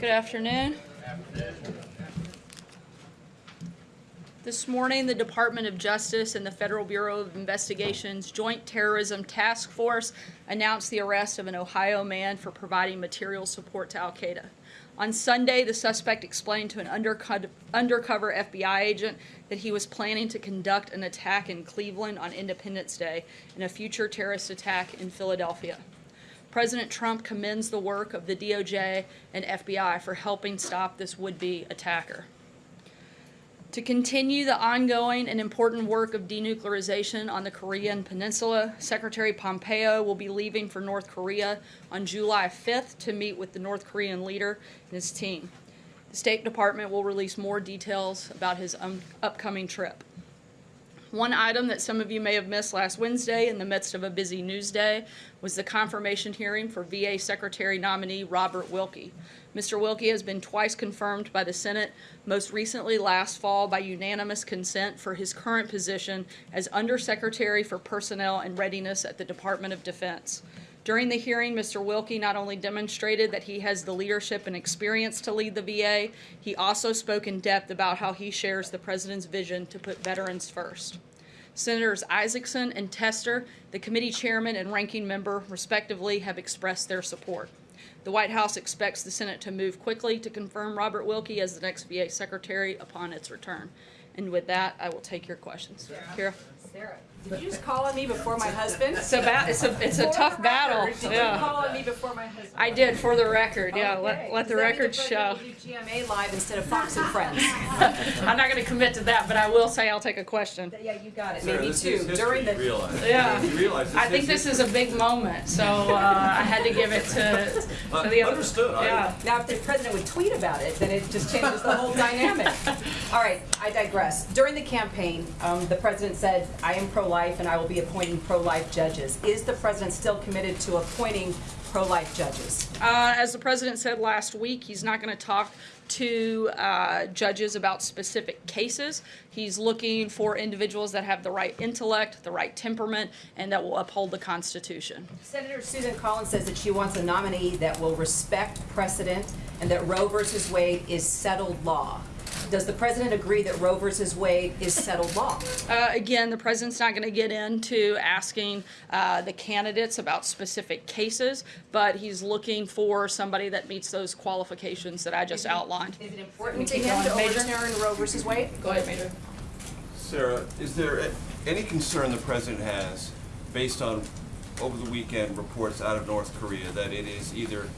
Good afternoon. This morning, the Department of Justice and the Federal Bureau of Investigation's Joint Terrorism Task Force announced the arrest of an Ohio man for providing material support to Al Qaeda. On Sunday, the suspect explained to an underco- undercover FBI agent that he was planning to conduct an attack in Cleveland on Independence Day and a future terrorist attack in Philadelphia. President Trump commends the work of the DOJ and FBI for helping stop this would be attacker. To continue the ongoing and important work of denuclearization on the Korean Peninsula, Secretary Pompeo will be leaving for North Korea on July 5th to meet with the North Korean leader and his team. The State Department will release more details about his um, upcoming trip. One item that some of you may have missed last Wednesday in the midst of a busy news day was the confirmation hearing for VA Secretary nominee Robert Wilkie. Mr. Wilkie has been twice confirmed by the Senate, most recently last fall by unanimous consent for his current position as Undersecretary for Personnel and Readiness at the Department of Defense. During the hearing, Mr. Wilkie not only demonstrated that he has the leadership and experience to lead the VA, he also spoke in depth about how he shares the President's vision to put veterans first. Senators Isakson and Tester, the committee chairman and ranking member, respectively, have expressed their support. The White House expects the Senate to move quickly to confirm Robert Wilkie as the next VA Secretary upon its return. And with that, I will take your questions. Kira? Sarah, did you just call on me before my husband? It's a, ba- it's a, it's a tough battle. record, Did you Yeah. call on me before my husband? I did, for the record, yeah, Okay. let, let the Does that record show. do GMA live instead of Fox and Friends. I'm not gonna commit to that, but I will say I'll take a question. Yeah, you got it, Sarah, maybe this two, is history, during the. you realize. Yeah. You realize I think this is a big moment, so, uh, I had to give it to, to the other. Understood, I- Yeah. Now, if the president would tweet about it, then it just changes the whole dynamic. All right, I digress. During the campaign, um, the president said, "I am pro-life and I will be appointing pro-life judges." Is the president still committed to appointing pro-life judges? Uh, as the president said last week, he's not going to talk to uh, judges about specific cases. He's looking for individuals that have the right intellect, the right temperament, and that will uphold the Constitution. Senator Susan Collins says that she wants a nominee that will respect precedent and that Roe versus Wade is settled law. Does the president agree that Roe versus Wade is settled law? Uh, again, the president's not going to get into asking uh, the candidates about specific cases, but he's looking for somebody that meets those qualifications that I just outlined. Is it important to Keep him to Major. overturn Roe versus Wade? Go ahead, Major. Sarah, is there a- any concern the president has, based on over the weekend reports out of North Korea, that it is either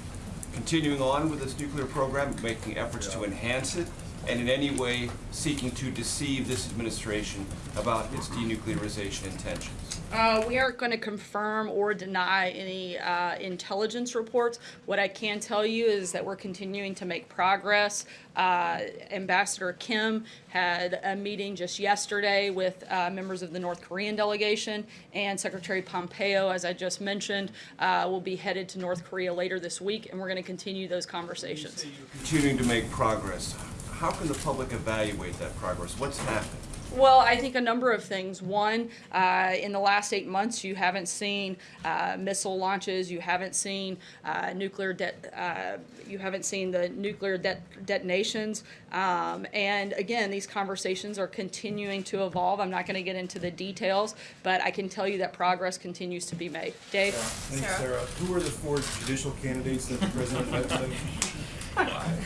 continuing on with its nuclear program, making efforts to enhance it, and in any way seeking to deceive this administration about its denuclearization intentions? Uh, we aren't going to confirm or deny any uh, intelligence reports. What I can tell you is that we're continuing to make progress. Uh, Ambassador Kim had a meeting just yesterday with uh, members of the North Korean delegation, and Secretary Pompeo, as I just mentioned, uh, will be headed to North Korea later this week, and we're going to continue those conversations. Continuing to make progress, how can the public evaluate that progress? What's happened? Well, I think a number of things. One, uh, in the last eight months, you haven't seen uh, missile launches. You haven't seen uh, nuclear det- uh, You haven't seen the nuclear det- detonations. Um, and again, these conversations are continuing to evolve. I'm not going to get into the details, but I can tell you that progress continues to be made. Dave. Thanks, Sarah. Who are the four judicial candidates that the president met with?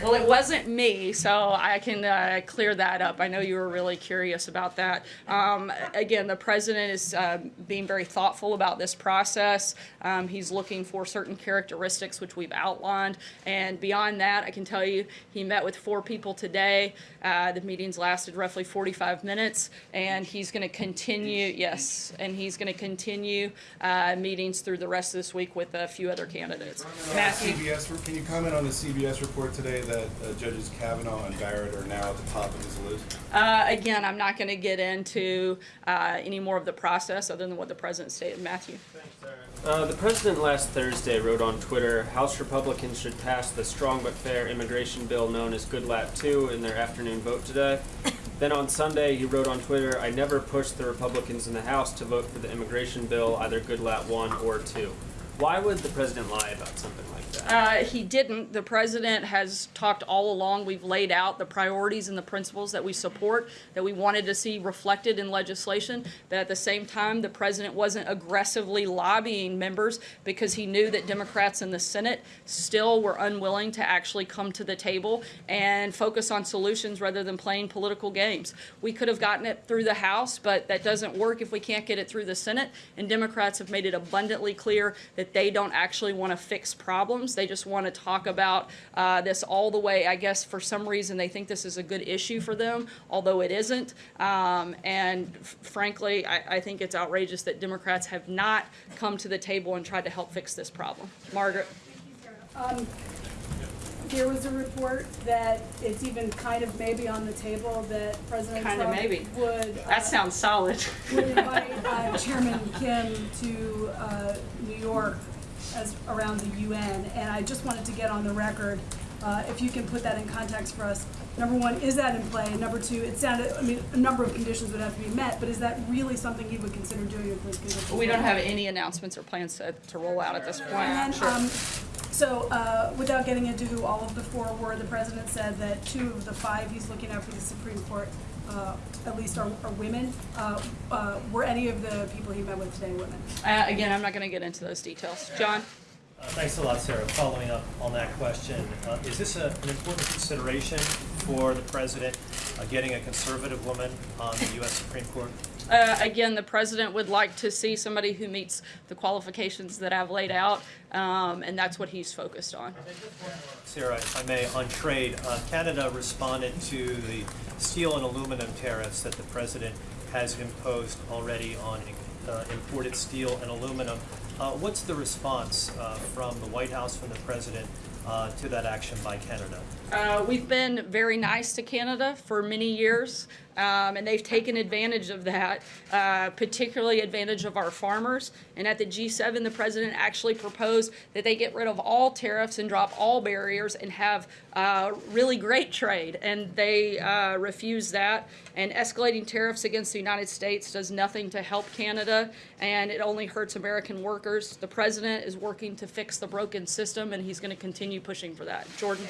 Well, it wasn't me, so I can uh, clear that up. I know you were really curious about that. Um, again, the president is uh, being very thoughtful about this process. Um, he's looking for certain characteristics which we've outlined, and beyond that, I can tell you he met with four people today. Uh, the meetings lasted roughly 45 minutes, and he's going to continue. Yes, and he's going to continue uh, meetings through the rest of this week with a few other candidates. Matthew. CBS, can you comment on the CBS report today that uh, Judges Kavanaugh and Barrett are now at the top of his list? Uh, again, I'm not going to get into uh, any more of the process other than what the president stated. Matthew. Uh, the president last Thursday wrote on Twitter House Republicans should pass the strong but fair immigration bill known as Goodlatte 2 in their afternoon vote today. then on Sunday, he wrote on Twitter I never pushed the Republicans in the House to vote for the immigration bill, either Goodlatte 1 or 2. Why would the president lie about something like Uh, he didn't. The president has talked all along. We've laid out the priorities and the principles that we support, that we wanted to see reflected in legislation. But at the same time, the president wasn't aggressively lobbying members because he knew that Democrats in the Senate still were unwilling to actually come to the table and focus on solutions rather than playing political games. We could have gotten it through the House, but that doesn't work if we can't get it through the Senate. And Democrats have made it abundantly clear that they don't actually want to fix problems. They just want to talk about uh, this all the way. I guess for some reason they think this is a good issue for them, although it isn't. Um, and frankly, I, I think it's outrageous that Democrats have not come to the table and tried to help fix this problem. Margaret. Um, There was a report that it's even kind of maybe on the table that President Kinda Trump maybe. would. uh, That sounds solid. Would invite uh, Chairman Kim to uh, New York as, around the UN. And I just wanted to get on the record, uh, if you can put that in context for us. Number one, is that in play? Number two, it sounded, I mean, a number of conditions would have to be met, but is that really something you would consider doing if those conditions? We don't have any announcements or plans to, to roll out at this point. And Sure. um, so, uh, without getting into who all of the four were, the president said that two of the five he's looking at for the Supreme Court, uh, at least are, are women. Uh, uh, were any of the people he met with today women? Uh, again, I'm not going to get into those details. John? Uh, Thanks a lot, Sarah. Following up on that question, uh, is this a- an important consideration for the president, uh, getting a conservative woman on the U.S. Supreme Court? Uh, again, the president would like to see somebody who meets the qualifications that I've laid out, um, and that's what he's focused on. Sarah, if I may, on trade, uh, Canada responded to the steel and aluminum tariffs that the president has imposed already on uh, imported steel and aluminum. Uh, What's the response uh, from the White House, from the president, uh, to that action by Canada? Uh, we've been very nice to Canada for many years, um, and they've taken advantage of that, uh, particularly advantage of our farmers. And at the G7, the president actually proposed that they get rid of all tariffs and drop all barriers and have uh, really great trade. And they uh, refused that. And escalating tariffs against the United States does nothing to help Canada, and it only hurts American workers. The president is working to fix the broken system, and he's going to continue pushing for that. Jordan?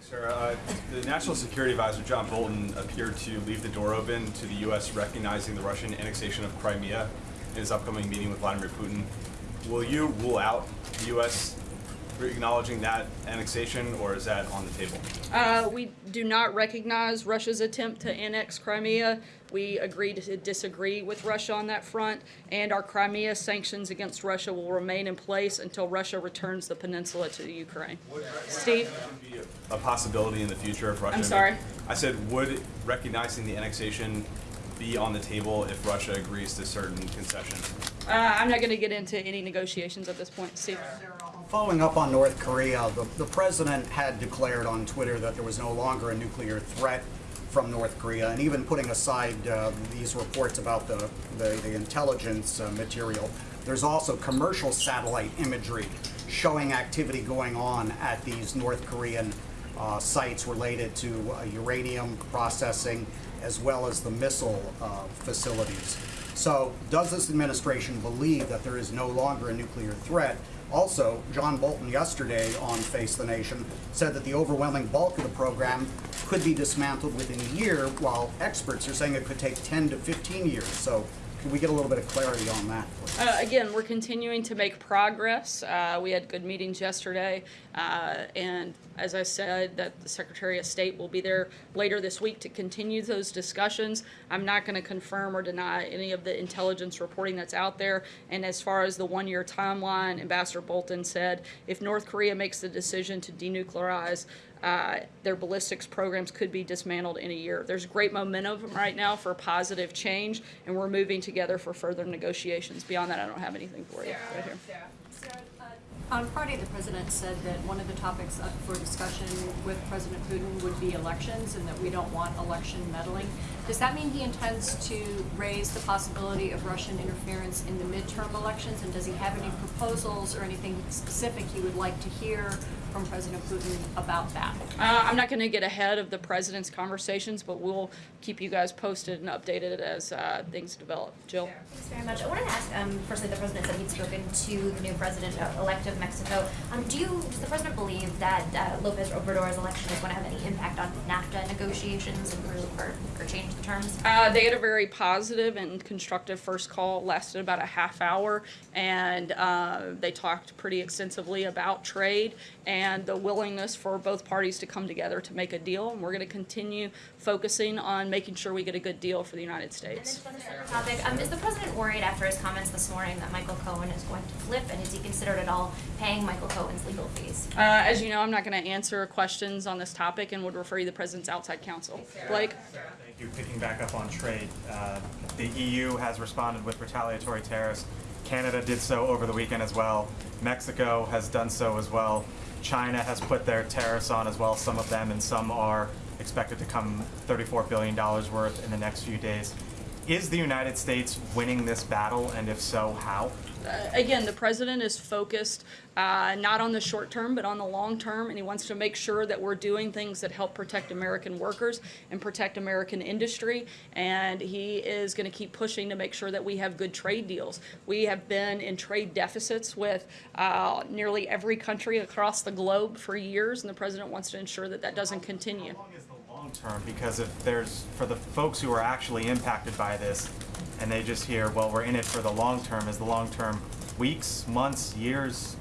Thanks. Uh, The National Security Advisor, John Bolton, appeared to leave the door open to the U.S. recognizing the Russian annexation of Crimea in his upcoming meeting with Vladimir Putin. Will you rule out the U.S. acknowledging that annexation, or is that on the table? Uh, we do not recognize Russia's attempt to annex Crimea. We agree to disagree with Russia on that front, and our Crimea sanctions against Russia will remain in place until Russia returns the peninsula to the Ukraine. Steve? A possibility in the future if Russia... I'm sorry? I said, would recognizing the annexation be on the table if Russia agrees to certain concessions? Uh, I'm not going to get into any negotiations at this point. Steve? Following up on North Korea, the, the president had declared on Twitter that there was no longer a nuclear threat from North Korea, and even putting aside uh, these reports about the, the, the intelligence uh, material, there's also commercial satellite imagery showing activity going on at these North Korean uh, sites related to uh, uranium processing as well as the missile uh, facilities. So, does this administration believe that there is no longer a nuclear threat? Also, John Bolton yesterday on Face the Nation said that the overwhelming bulk of the program could be dismantled within a year, while experts are saying it could take 10 to 15 years. So, can we get a little bit of clarity on that? Uh, again, we're continuing to make progress. Uh, we had good meetings yesterday, uh, and as I said, that the Secretary of State will be there later this week to continue those discussions. I'm not going to confirm or deny any of the intelligence reporting that's out there. And as far as the one-year timeline, Ambassador Bolton said if North Korea makes the decision to denuclearize, uh, their ballistics programs could be dismantled in a year. There's great momentum right now for positive change, and we're moving together for further negotiations. Beyond that, I don't have anything for you right here. On Friday, the president said that one of the topics up for discussion with President Putin would be elections and that we don't want election meddling. Does that mean he intends to raise the possibility of Russian interference in the midterm elections? And does he have any proposals or anything specific he would like to hear from President Putin about that? Uh, I'm not going to get ahead of the president's conversations, but we'll keep you guys posted and updated as uh, things develop. Jill? Thanks very much. I wanted to ask, um, firstly, the president said he'd spoken to the new president-elect of Mexico. Um, do you, does the president believe that uh, Lopez Obrador's election is going to have any impact on NAFTA negotiations and or, or change the terms? Uh, they had a very positive and constructive first call, lasted about a half hour, and uh, they talked pretty extensively about trade and the willingness for both parties to come together to make a deal. And we're going to continue focusing on making sure we get a good deal for the United And then States. just on a separate topic, um, is the president worried after his comments this morning that Michael Cohen is going to flip, and is he considered at all paying Michael Cohen's legal fees? Uh, as you know, I'm not going to answer questions on this topic and would refer you to the president's outside counsel. Blake? Thank you. Picking back up on trade, uh, the EU has responded with retaliatory tariffs. Canada did so over the weekend as well. Mexico has done so as well. China has put their tariffs on as well, some of them, and some are expected to come $34 billion worth in the next few days. Is the United States winning this battle, and if so, how? Uh, again, the president is focused uh, not on the short term, but on the long term, and he wants to make sure that we're doing things that help protect American workers and protect American industry. And he is going to keep pushing to make sure that we have good trade deals. We have been in trade deficits with uh, nearly every country across the globe for years, and the president wants to ensure that that doesn't continue. Long term? Because if there's, for the folks who are actually impacted by this, and they just hear, well, we're in it for the long term, is the long term weeks, months, years?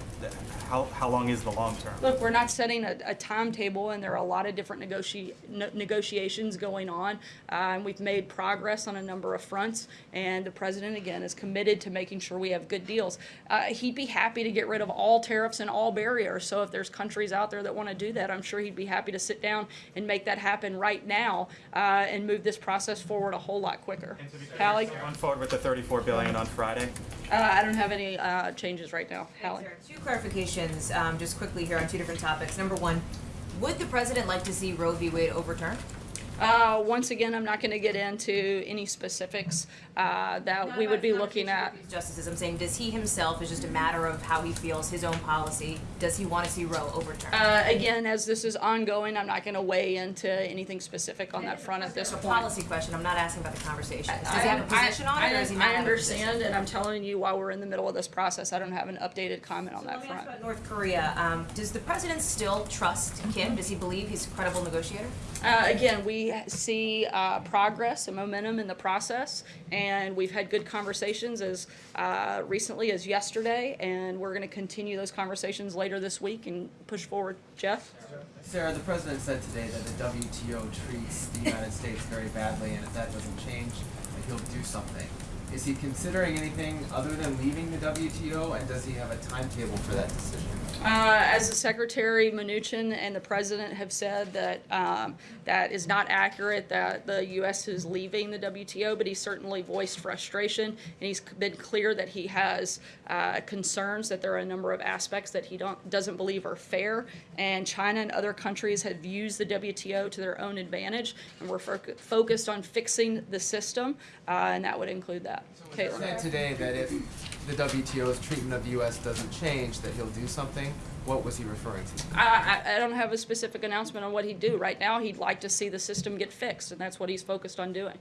How, how long is the long term? Look, we're not setting a, a timetable, and there are a lot of different negoti- ne- negotiations going on. Uh, and we've made progress on a number of fronts, and the president, again, is committed to making sure we have good deals. Uh, he'd be happy to get rid of all tariffs and all barriers. So if there's countries out there that want to do that, I'm sure he'd be happy to sit down and make that happen right now uh, and move this process forward a whole lot quicker. Hallie? Going forward with the 34 billion on Friday? Uh, I don't have any uh, changes right now. Hallie? Two clarifications, um, just quickly here on two different topics. Number one, would the president like to see Roe v. Wade overturned? Uh, once again, I'm not going to get into any specifics uh, that we would be looking at. Justices, I'm saying, does he himself, is just a matter of how he feels, his own policy, does he want to see Roe overturned? Uh, again, as this is ongoing, I'm not going to weigh into anything specific on that front at this It's a point. policy question, I'm not asking about the conversation. Does I- he have a I- position on it, or does he not I have a position? understand, and I'm telling you, while we're in the middle of this process, I don't have an updated comment on that Let me ask front. about North Korea. Um, does the president still trust Kim? Does he believe he's a credible negotiator? Uh, again, we see uh, progress and momentum in the process, and we've had good conversations as uh, recently as yesterday, and we're going to continue those conversations later this week and push forward. Jeff? Sarah, the president said today that the WTO treats the United States very badly, and if that doesn't change, he'll do something. Is he considering anything other than leaving the WTO, and does he have a timetable for that decision? Uh, as the Secretary Mnuchin and the President have said that um, that is not accurate, that the U.S. is leaving the WTO, but he certainly voiced frustration, and he's been clear that he has uh, concerns that there are a number of aspects that he don't, doesn't believe are fair, and China and other countries have used the WTO to their own advantage, and we're fo- focused on fixing the system, uh, and that would include that. He Caitlin? said today that if the WTO's treatment of the U.S. doesn't change, that he'll do something. What was he referring to? I, I, I don't have a specific announcement on what he'd do. Right now, he'd like to see the system get fixed, and that's what he's focused on doing.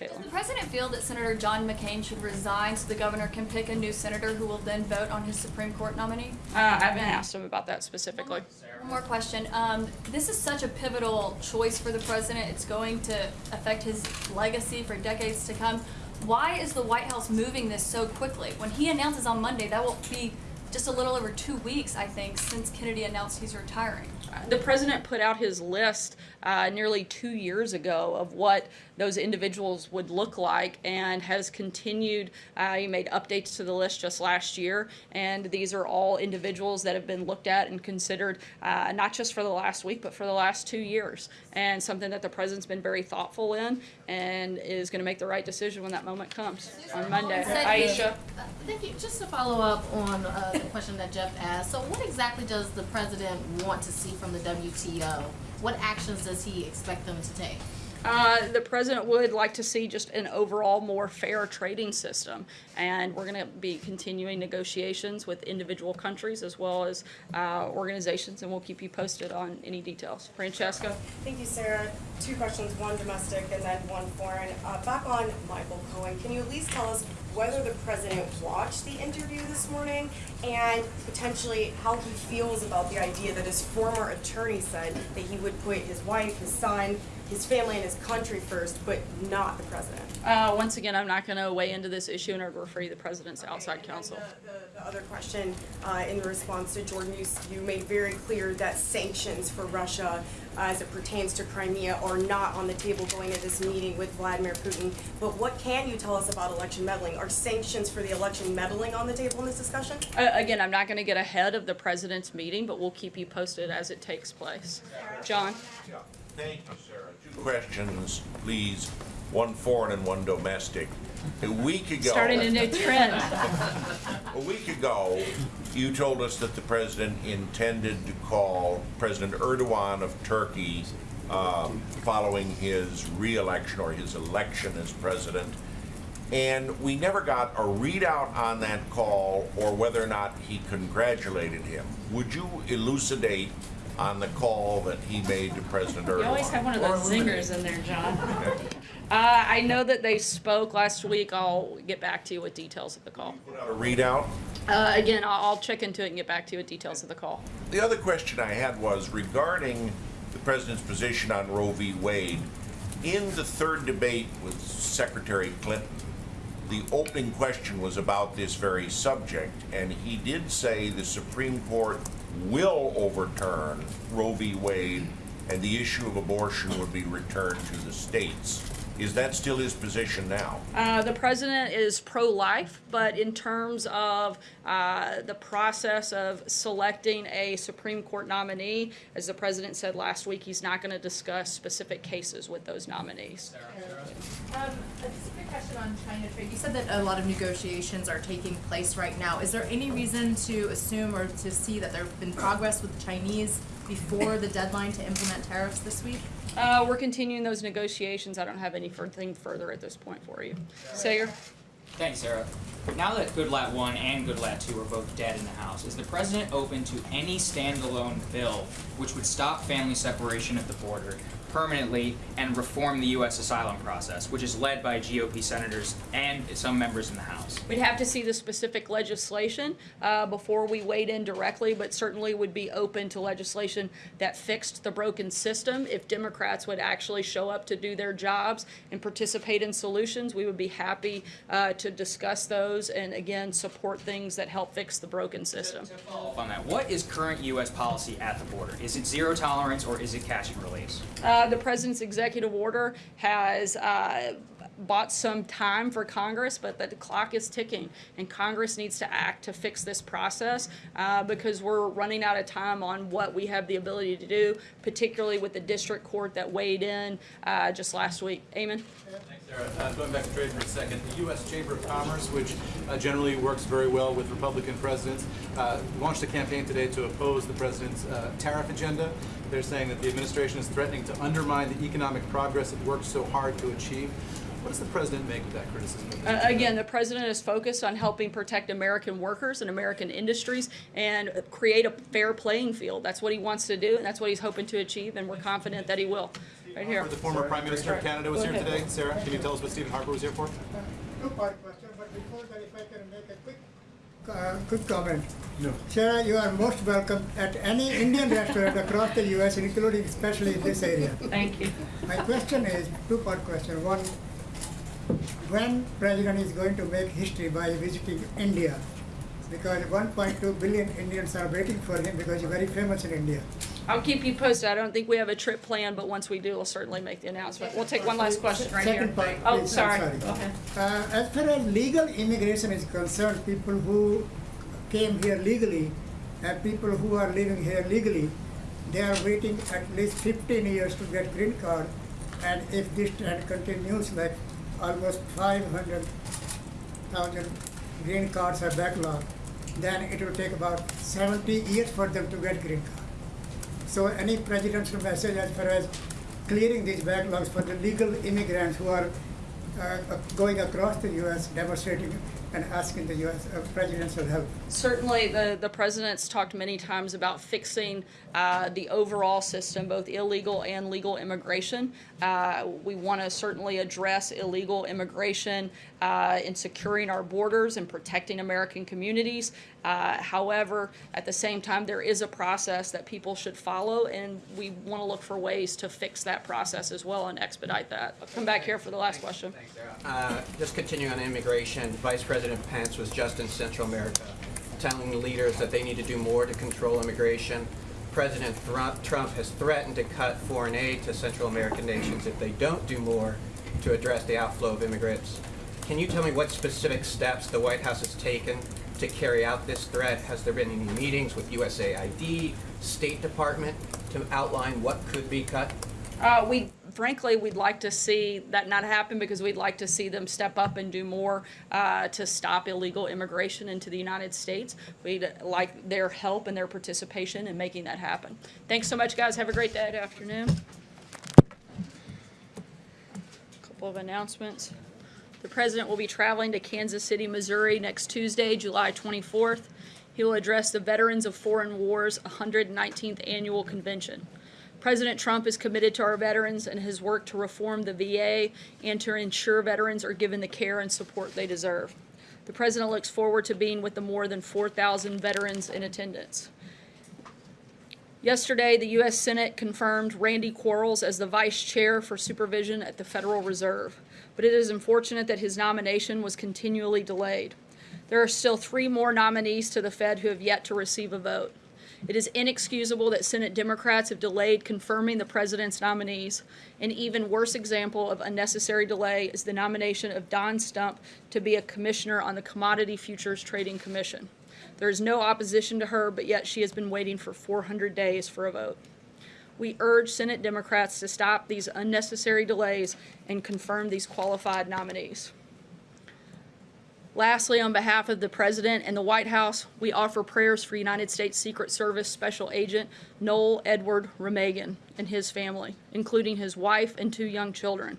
Caitlin. Does the president feel that Senator John McCain should resign so the governor can pick a new senator who will then vote on his Supreme Court nominee? Uh, I haven't asked him about that specifically. One more question. Um, this is such a pivotal choice for the president. It's going to affect his legacy for decades to come. Why is the White House moving this so quickly? When he announces on Monday, that will be just a little over two weeks, I think, since Kennedy announced he's retiring. The president put out his list uh, nearly two years ago of what those individuals would look like and has continued. Uh, he made updates to the list just last year, and these are all individuals that have been looked at and considered uh, not just for the last week, but for the last two years, and something that the president's been very thoughtful in and is going to make the right decision when that moment comes on Monday. Aisha? Uh, Thank you. Just to follow up on uh, the question that Jeff asked, so what exactly does the president want to see from the WTO? What actions does he expect them to take? Uh, the president would like to see just an overall more fair trading system, and we're going to be continuing negotiations with individual countries as well as uh, organizations, and we'll keep you posted on any details. Francesca? Thank you, Sarah. Two questions, one domestic and then one foreign. Uh, back on Michael Cohen, can you at least tell us whether the president watched the interview this morning and potentially how he feels about the idea that his former attorney said that he would put his wife, his son, his family, and his country first, but not the president? Uh, once again, I'm not going to weigh into this issue, and I'd refer you to the president's outside counsel. The other question, uh, in response to Jordan, you, you made very clear that sanctions for Russia uh, as it pertains to Crimea are not on the table going to this meeting with Vladimir Putin. But what can you tell us about election meddling? Are sanctions for the election meddling on the table in this discussion? Uh, again, I'm not going to get ahead of the president's meeting, but we'll keep you posted as it takes place. John? Thank you, Sarah. Questions, please. One foreign and one domestic. A week ago. Starting a new trend. A week ago, you told us that the president intended to call President Erdogan of Turkey um, following his re-election or his election as president. And we never got a readout on that call or whether or not he congratulated him. Would you elucidate on the call that he made to President Erdogan? You always have one of those zingers in there, John. Uh, I know that they spoke last week. I'll get back to you with details of the call. A readout? Uh, again, I'll, I'll check into it and get back to you with details of the call. The other question I had was regarding the president's position on Roe v. Wade. In the third debate with Secretary Clinton, the opening question was about this very subject, and he did say the Supreme Court will overturn Roe v. Wade, and the issue of abortion would be returned to the states. Is that still his position now? Uh, the president is pro-life, but in terms of uh, the process of selecting a Supreme Court nominee, as the president said last week, he's not going to discuss specific cases with those nominees. Um, a quick question on China trade. You said that a lot of negotiations are taking place right now. Is there any reason to assume or to see that there have been progress with the Chinese before the deadline to implement tariffs this week? Uh, we're continuing those negotiations. I don't have anything further at this point for you. Saagar? Thanks, Sarah. Now that Goodlatte 1 and Goodlatte 2 are both dead in the House, is the President open to any standalone bill which would stop family separation at the border permanently and reform the U.S. asylum process, which is led by GOP senators and some members in the House? We'd have to see the specific legislation uh, before we weighed in directly, but certainly would be open to legislation that fixed the broken system. If Democrats would actually show up to do their jobs and participate in solutions, we would be happy uh, to discuss those and again support things that help fix the broken system. Follow up on that, what is current U.S. policy at the border? Is it zero tolerance or is it catch and release? Uh, the president's executive order has uh, bought some time for Congress, but the clock is ticking, and Congress needs to act to fix this process uh, because we're running out of time on what we have the ability to do, particularly with the district court that weighed in uh, just last week. Amen. Thanks, Sarah, uh, going back to trade for a second, the U.S. Chamber of Commerce, which uh, generally works very well with Republican presidents, uh, launched a campaign today to oppose the president's uh, tariff agenda. They're saying that the administration is threatening to undermine the economic progress it worked so hard to achieve. What does the president make of that criticism? Uh, again, the president is focused on helping protect American workers and American industries and create a fair playing field. That's what he wants to do, and that's what he's hoping to achieve, and we're confident that he will. Right here. The former Prime Minister of Canada was Go here ahead. today. Sarah, can you tell us what Stephen Harper was here for? Two-part question, but before that, if I can make a quick, uh, quick comment. No. Sarah, you are most welcome at any Indian restaurant across the U.S., including especially in this area. Thank you. My question is, two-part question. One, when President is going to make history by visiting India? Because 1.2 billion Indians are waiting for him because he's very famous in India. I'll keep you posted. I don't think we have a trip planned, but once we do, we'll certainly make the announcement. We'll take one last question right here. Second part, Oh, please, I'm sorry. sorry. Go. Uh, as far as legal immigration is concerned, people who came here legally and people who are living here legally, they are waiting at least 15 years to get green card. And if this trend continues, like almost 500,000 green cards are backlogged, then it will take about 70 years for them to get green card. So any presidential message as far as clearing these backlogs for the legal immigrants who are uh, going across the U.S. demonstrating and asking the U.S. Uh, presidential help. Certainly, the, the president's talked many times about fixing uh, the overall system, both illegal and legal immigration. Uh, we want to certainly address illegal immigration uh, in securing our borders and protecting American communities. Uh, however, at the same time, there is a process that people should follow, and we want to look for ways to fix that process as well and expedite that. I'll come back here for the last question. Thanks, Uh, Just continuing on immigration, Vice President Pence was just in Central America, telling leaders that they need to do more to control immigration. President Trump has threatened to cut foreign aid to Central American nations if they don't do more to address the outflow of immigrants. Can you tell me what specific steps the White House has taken to carry out this threat? Has there been any meetings with USAID, State Department, to outline what could be cut? Uh, we, frankly, we'd like to see that not happen because we'd like to see them step up and do more uh, to stop illegal immigration into the United States. We'd like their help and their participation in making that happen. Thanks so much, guys. Have a great day, afternoon. A Couple of announcements. The president will be traveling to Kansas City, Missouri next Tuesday, July 24th. He will address the Veterans of Foreign Wars 119th Annual Convention. President Trump is committed to our veterans and has worked to reform the VA and to ensure veterans are given the care and support they deserve. The president looks forward to being with the more than 4,000 veterans in attendance. Yesterday, the U.S. Senate confirmed Randy Quarles as the vice chair for supervision at the Federal Reserve, but it is unfortunate that his nomination was continually delayed. There are still three more nominees to the Fed who have yet to receive a vote. It is inexcusable that Senate Democrats have delayed confirming the president's nominees. An even worse example of unnecessary delay is the nomination of Dawn Stump to be a commissioner on the Commodity Futures Trading Commission. There is no opposition to her, but yet she has been waiting for 400 days for a vote. We urge Senate Democrats to stop these unnecessary delays and confirm these qualified nominees. Lastly, on behalf of the President and the White House, we offer prayers for United States Secret Service Special Agent Noel Edward Remagen and his family, including his wife and two young children.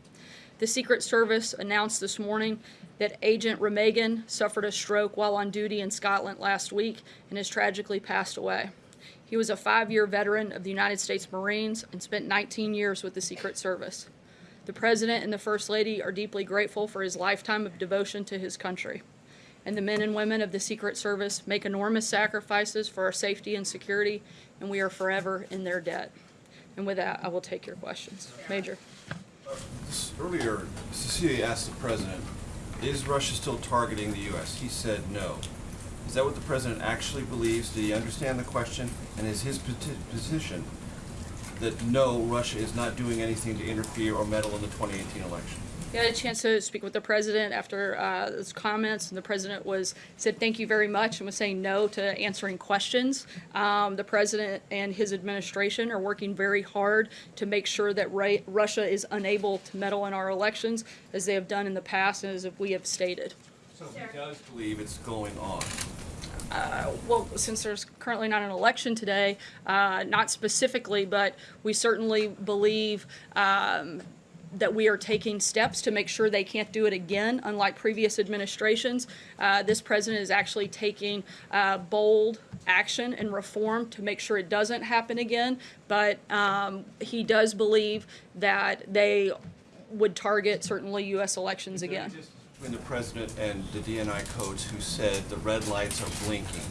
The Secret Service announced this morning that Agent Remagen suffered a stroke while on duty in Scotland last week and has tragically passed away. He was a five year veteran of the United States Marines and spent 19 years with the Secret Service. The President and the First Lady are deeply grateful for his lifetime of devotion to his country. And the men and women of the Secret Service make enormous sacrifices for our safety and security, and we are forever in their debt. And with that, I will take your questions. Major. Earlier, Cecilia asked the president, is Russia still targeting the U.S.? He said no. Is that what the president actually believes? Did he understand the question? And is his position that no, Russia is not doing anything to interfere or meddle in the 2018 election? I had a chance to speak with the president after uh, those comments, and the president was said thank you very much and was saying no to answering questions. Um, the president and his administration are working very hard to make sure that Russia is unable to meddle in our elections, as they have done in the past and as we have stated. So he does believe it's going on. Uh, well, since there's currently not an election today, uh, not specifically, but we certainly believe um, that we are taking steps to make sure they can't do it again, unlike previous administrations. Uh, this president is actually taking uh, bold action and reform to make sure it doesn't happen again, but um, he does believe that they would target certainly U.S. elections again. Between the president and the DNI Coats who said the red lights are blinking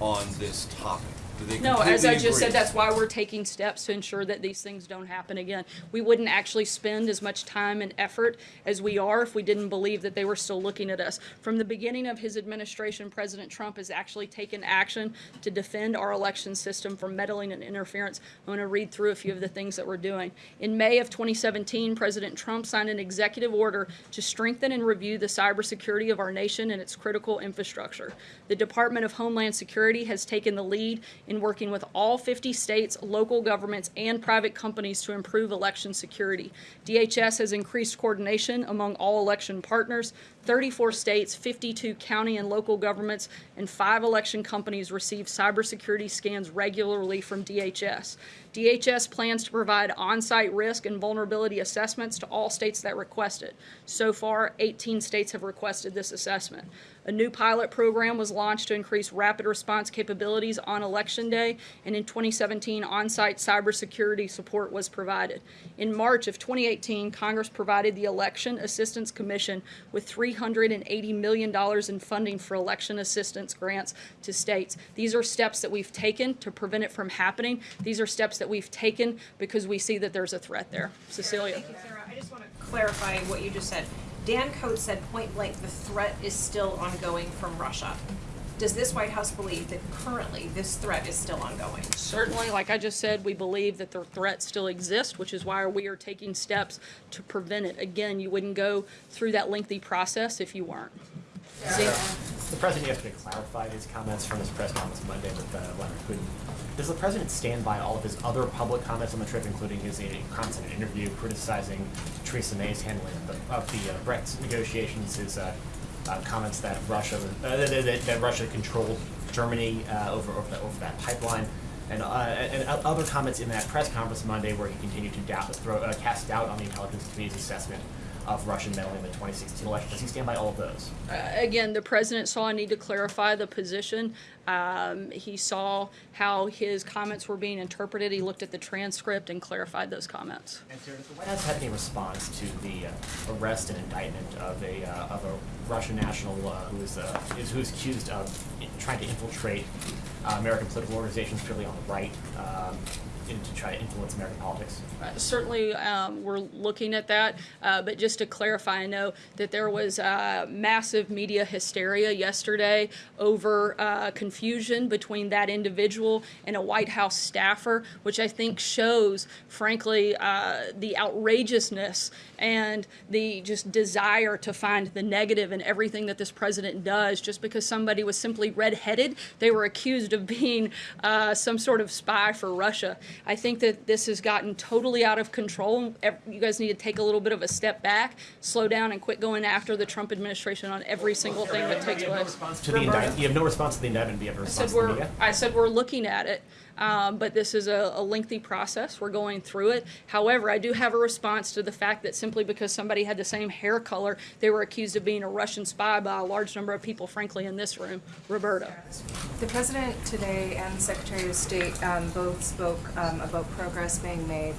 on this topic. Do they No, as I completely just said, agree? that's why we're taking steps to ensure that these things don't happen again. We wouldn't actually spend as much time and effort as we are if we didn't believe that they were still looking at us. From the beginning of his administration, President Trump has actually taken action to defend our election system from meddling and interference. I'm going to read through a few of the things that we're doing. In May of 2017, President Trump signed an executive order to strengthen and review the cybersecurity of our nation and its critical infrastructure. The Department of Homeland Security has taken the lead in working with all 50 states, local governments, and private companies to improve election security. DHS has increased coordination among all election partners. 34 states, 52 county and local governments, and five election companies receive cybersecurity scans regularly from DHS. DHS plans to provide on-site risk and vulnerability assessments to all states that request it. So far, 18 states have requested this assessment. A new pilot program was launched to increase rapid response capabilities on Election Day, and in 2017, on-site cybersecurity support was provided. In March of 2018, Congress provided the Election Assistance Commission with $380 million in funding for election assistance grants to states. These are steps that we've taken to prevent it from happening. These are steps that we've taken because we see that there's a threat there. Cecilia. Thank you, Sarah. I just want to clarify what you just said. Dan Coats said point blank, the threat is still ongoing from Russia. Does this White House believe that currently this threat is still ongoing? Certainly, like I just said, we believe that the threat still exists, which is why we are taking steps to prevent it. Again, you wouldn't go through that lengthy process if you weren't. See? The president yesterday clarified his comments from his press conference Monday with uh, Vladimir Putin. Does the president stand by all of his other public comments on the trip, including his uh, comments in an interview criticizing Theresa May's handling of the, of the uh, Brexit negotiations, his uh, uh, comments that Russia uh, that, that, Russia controlled Germany uh, over over, the, over that pipeline, and, uh, and other comments in that press conference Monday where he continued to doubt, throw, uh, cast doubt on the intelligence committee's assessment of Russian meddling in the 2016 election. Does he stand by all of those? Uh, Again, the president saw a need to clarify the position. Um, He saw how his comments were being interpreted. He looked at the transcript and clarified those comments. And does the White House have any response to the uh, arrest and indictment of a uh, of a Russian national uh, who is uh, is who is accused of trying to infiltrate uh, American political organizations, purely on the right, um, in, to try to influence American politics? Uh, Certainly, um, we're looking at that, uh, but just to clarify, I know that there was uh, massive media hysteria yesterday over uh, confusion between that individual and a White House staffer, which I think shows, frankly, uh, the outrageousness and the just desire to find the negative in everything that this president does. Just because somebody was simply redheaded, they were accused of being uh, some sort of spy for Russia. I think that this has gotten totally out of control. You guys need to take a little bit of a step back, slow down, and quit going after the Trump administration on every single thing that takes You have no place. response to the indictment. You have no response to the indictment. You have a I response said we're. I said we're looking at it, um, but this is a, a lengthy process. We're going through it. However, I do have a response to the fact that simply because somebody had the same hair color, they were accused of being a Russian spy by a large number of people, frankly, in this room. Roberta. The President today and the Secretary of State um, both spoke um, about progress being made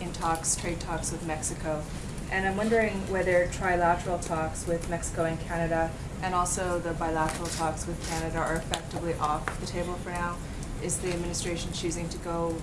in talks, trade talks with Mexico. And I'm wondering whether trilateral talks with Mexico and Canada and also the bilateral talks with Canada are effectively off the table for now. Is the administration choosing to go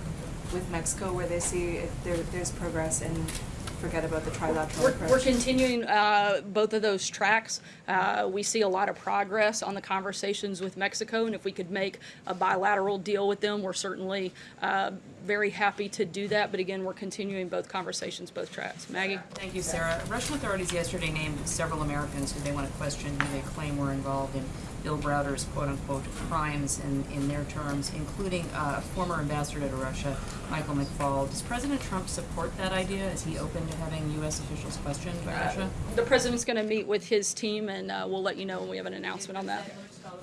with Mexico where they see if there, there's progress and forget about the trilateral We're, approach? we're continuing uh, both of those tracks. Uh, we see a lot of progress on the conversations with Mexico, and if we could make a bilateral deal with them, we're certainly uh, very happy to do that. But again, we're continuing both conversations, both tracks. Maggie? Thank you, Sarah. Russian authorities yesterday named several Americans who they want to question who they claim were involved in Bill Browder's quote-unquote crimes in, in their terms, including uh, former ambassador to Russia, Michael McFaul. Does President Trump support that idea? Is he open to having U.S. officials questioned by Russia? The president's going to meet with his team, and uh, we'll let you know when we have an announcement on that.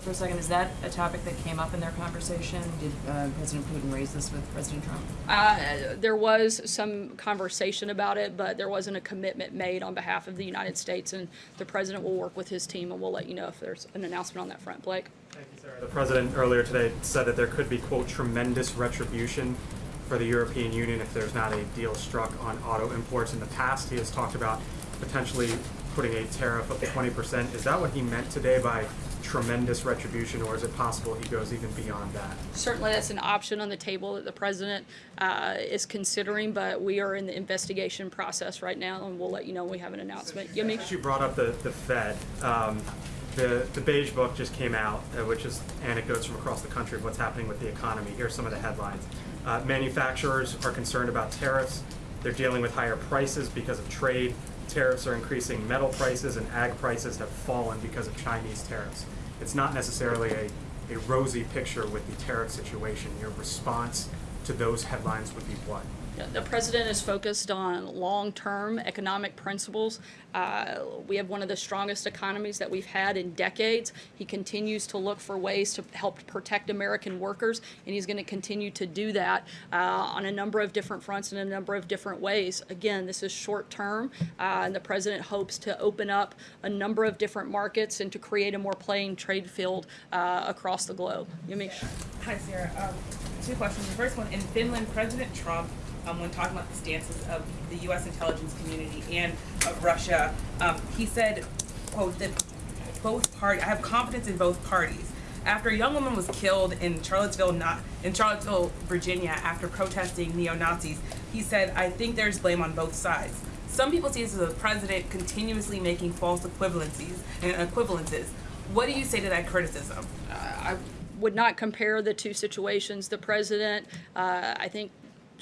For a second, is that a topic that came up in their conversation? Did uh, President Putin raise this with President Trump? Uh, there was some conversation about it, but there wasn't a commitment made on behalf of the United States, and the president will work with his team, and we'll let you know if there's an announcement on that front. Blake? Thank you, Sarah. The president earlier today said that there could be, quote, tremendous retribution for the European Union if there's not a deal struck on auto imports. In the past, he has talked about potentially putting a tariff of 20%. Is that what he meant today by tremendous retribution, or is it possible he goes even beyond that? Certainly, that's an option on the table that the president uh, is considering, but we are in the investigation process right now, and we'll let you know when we have an announcement. Since you brought up the, the Fed, um, the, the beige book just came out, uh, which is anecdotes from across the country of what's happening with the economy. Here's some of the headlines. Uh, manufacturers are concerned about tariffs. They're dealing with higher prices because of trade. Tariffs are increasing metal prices and ag prices have fallen because of Chinese tariffs. It's not necessarily a, a rosy picture with the tariff situation. Your response to those headlines would be what? The president is focused on long-term economic principles. Uh, we have one of the strongest economies that we've had in decades. He continues to look for ways to help protect American workers, and he's going to continue to do that uh, on a number of different fronts in a number of different ways. Again, this is short-term, uh, and the president hopes to open up a number of different markets and to create a more playing trade field uh, across the globe. Yamiche. Hi, Sarah. Um, two questions. The first one, in Finland, President Trump, um, when talking about the stances of the U.S. intelligence community and of Russia, um, he said, quote, that both parties, I have confidence in both parties. After a young woman was killed in Charlottesville, not in Charlottesville, Virginia, after protesting neo-Nazis, he said, I think there's blame on both sides. Some people see this as the president continuously making false equivalencies and equivalences. What do you say to that criticism? I would not compare the two situations. The president, uh, I think,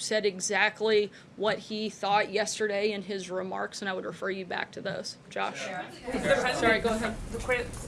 said exactly what he thought yesterday in his remarks, and I would refer you back to those. Josh? Does the Sorry, go ahead.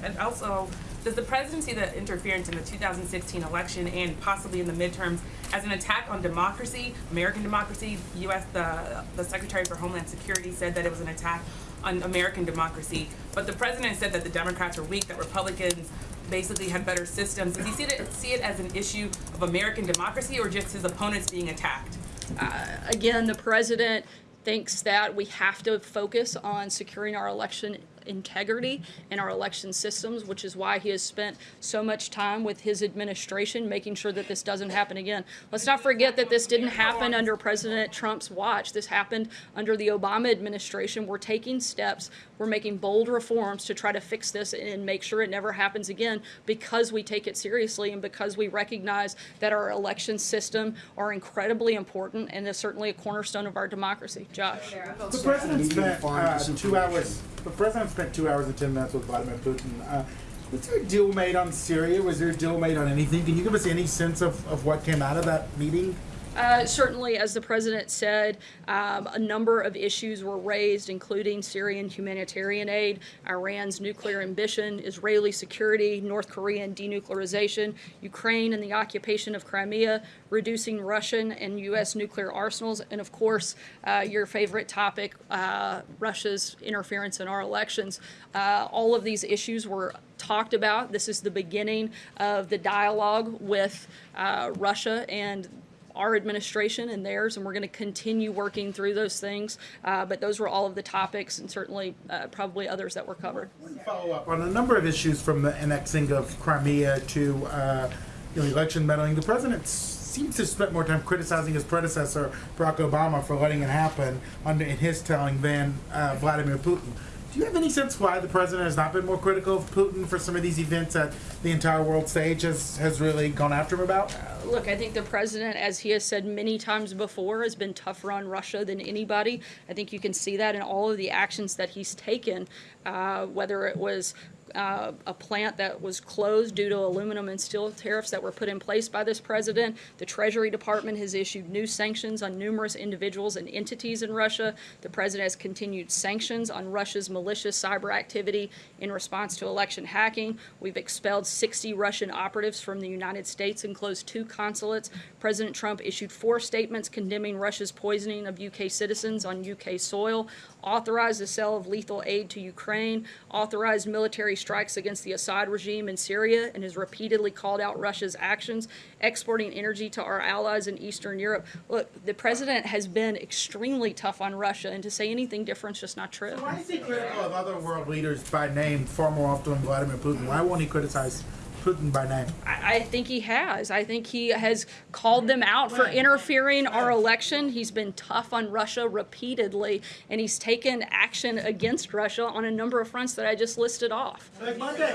And also, does the president see the interference in the 2016 election and possibly in the midterms as an attack on democracy, American democracy? U.S. the the Secretary for Homeland Security said that it was an attack on American democracy, but the president said that the Democrats are weak, that Republicans basically had better systems. Does he see it, see it as an issue of American democracy or just his opponents being attacked? Uh, again, the president thinks that we have to focus on securing our election integrity and our election systems, which is why he has spent so much time with his administration making sure that this doesn't happen again. Let's not forget that this didn't happen under President Trump's watch. This happened under the Obama administration. We're taking steps, we're making bold reforms to try to fix this and make sure it never happens again because we take it seriously and because we recognize that our election system are incredibly important and is certainly a cornerstone of our democracy. Josh? The president spent uh, two hours. The president spent two hours and ten minutes with Vladimir Putin. Uh, was there a deal made on Syria? Was there a deal made on anything? Can you give us any sense of, of what came out of that meeting? Uh, certainly, as the president said, um, a number of issues were raised, including Syrian humanitarian aid, Iran's nuclear ambition, Israeli security, North Korean denuclearization, Ukraine and the occupation of Crimea, reducing Russian and U.S. nuclear arsenals, and of course, uh, your favorite topic, uh, Russia's interference in our elections. Uh, all of these issues were talked about. This is the beginning of the dialogue with uh, Russia and our administration and theirs, and we're going to continue working through those things. Uh, but those were all of the topics, and certainly uh, probably others that were covered. Follow up on a number of issues from the annexing of Crimea to uh, you know, election meddling. The president seems to spent more time criticizing his predecessor, Barack Obama, for letting it happen under in his telling than uh, Vladimir Putin. Do you have any sense why the president has not been more critical of Putin for some of these events that the entire world stage has, has really gone after him about? Look, I think the president, as he has said many times before, has been tougher on Russia than anybody. I think you can see that in all of the actions that he's taken, uh, whether it was uh, a plant that was closed due to aluminum and steel tariffs that were put in place by this president. The Treasury Department has issued new sanctions on numerous individuals and entities in Russia. The president has continued sanctions on Russia's malicious cyber activity in response to election hacking. We've expelled 60 Russian operatives from the United States and closed two consulates. President Trump issued four statements condemning Russia's poisoning of UK citizens on UK soil, authorized the sale of lethal aid to Ukraine, authorized military strikes against the Assad regime in Syria, and has repeatedly called out Russia's actions, exporting energy to our allies in Eastern Europe. Look, the president has been extremely tough on Russia, and to say anything different is just not true. Why is he critical of other world leaders by name far more often than Vladimir Putin? Why won't he criticize Putin by name? I, I think he has. I think he has called them out for interfering our election. He's been tough on Russia repeatedly, and he's taken action against Russia on a number of fronts that I just listed off. Like Monday,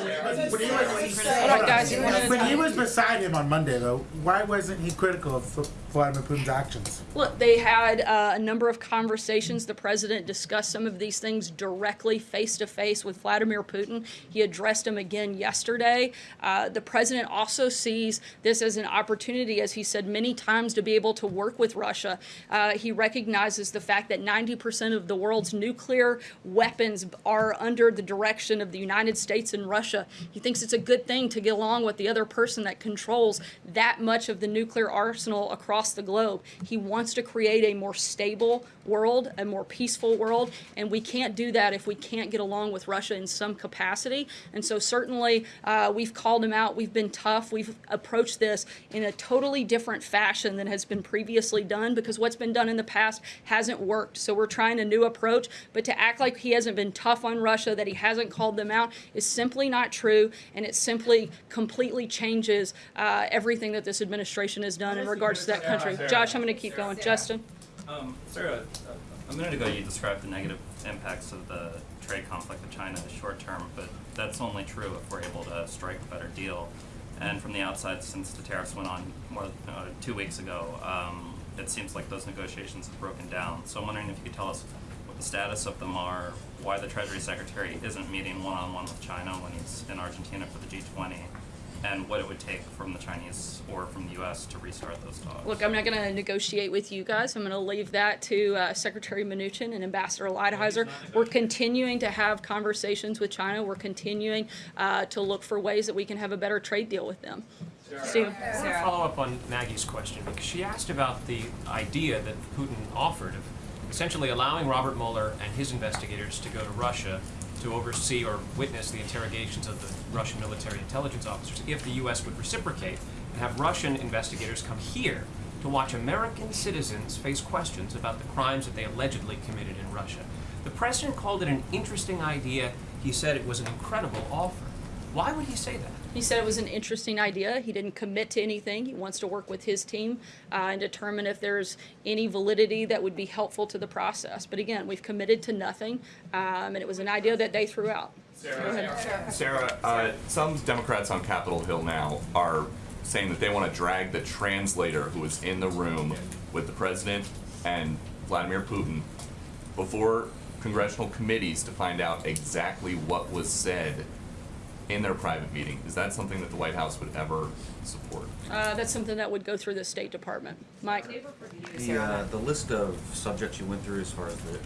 when he was, guys, when he was beside him on Monday, though, why wasn't he critical of Vladimir Putin's actions? Look, they had uh, a number of conversations. The president discussed some of these things directly, face to face, with Vladimir Putin. He addressed him again yesterday. Uh, the president also sees this as an opportunity, as he said many times, to be able to work with Russia. Uh, he recognizes the fact that 90% of the world's nuclear weapons are under the direction of the United States and Russia. He thinks it's a good thing to get along with the other person that controls that much of the nuclear arsenal across across the globe. He wants to create a more stable world, a more peaceful world, and we can't do that if we can't get along with Russia in some capacity. And so certainly uh, we've called him out. We've been tough. We've approached this in a totally different fashion than has been previously done because what's been done in the past hasn't worked. So we're trying a new approach. But to act like he hasn't been tough on Russia, that he hasn't called them out, is simply not true, and it simply completely changes uh, everything that this administration has done in regards to that country. Josh, I'm going to keep going. Justin. Um, Sarah, a minute ago you described the negative impacts of the trade conflict with China as short term, but that's only true if we're able to strike a better deal. And from the outside, since the tariffs went on more uh, two weeks ago, um, it seems like those negotiations have broken down. So I'm wondering if you could tell us what the status of them are, why the Treasury Secretary isn't meeting one-on-one with China when he's in Argentina for the G20, and what it would take from the Chinese or from the U.S. to restart those talks. Look, I'm not going to negotiate with you guys. I'm going to leave that to uh, Secretary Mnuchin and Ambassador Lighthizer. We're continuing to have conversations with China. We're continuing uh, to look for ways that we can have a better trade deal with them. Steve. I want to follow up on Maggie's question because she asked about the idea that Putin offered of essentially allowing Robert Mueller and his investigators to go to Russia to oversee or witness the interrogations of the Russian military intelligence officers if the U.S. would reciprocate and have Russian investigators come here to watch American citizens face questions about the crimes that they allegedly committed in Russia. The president called it an interesting idea. He said it was an incredible offer. Why would he say that? He said it was an interesting idea. He didn't commit to anything. He wants to work with his team uh, and determine if there's any validity that would be helpful to the process. But again, we've committed to nothing, um, and it was an idea that they threw out. Go ahead. Sarah, uh, some Democrats on Capitol Hill now are saying that they want to drag the translator who was in the room with the president and Vladimir Putin before congressional committees to find out exactly what was said in their private meeting. Is that something that the White House would ever support? Uh, that's something that would go through the State Department. Mike? The, uh, the list of subjects you went through as far as the,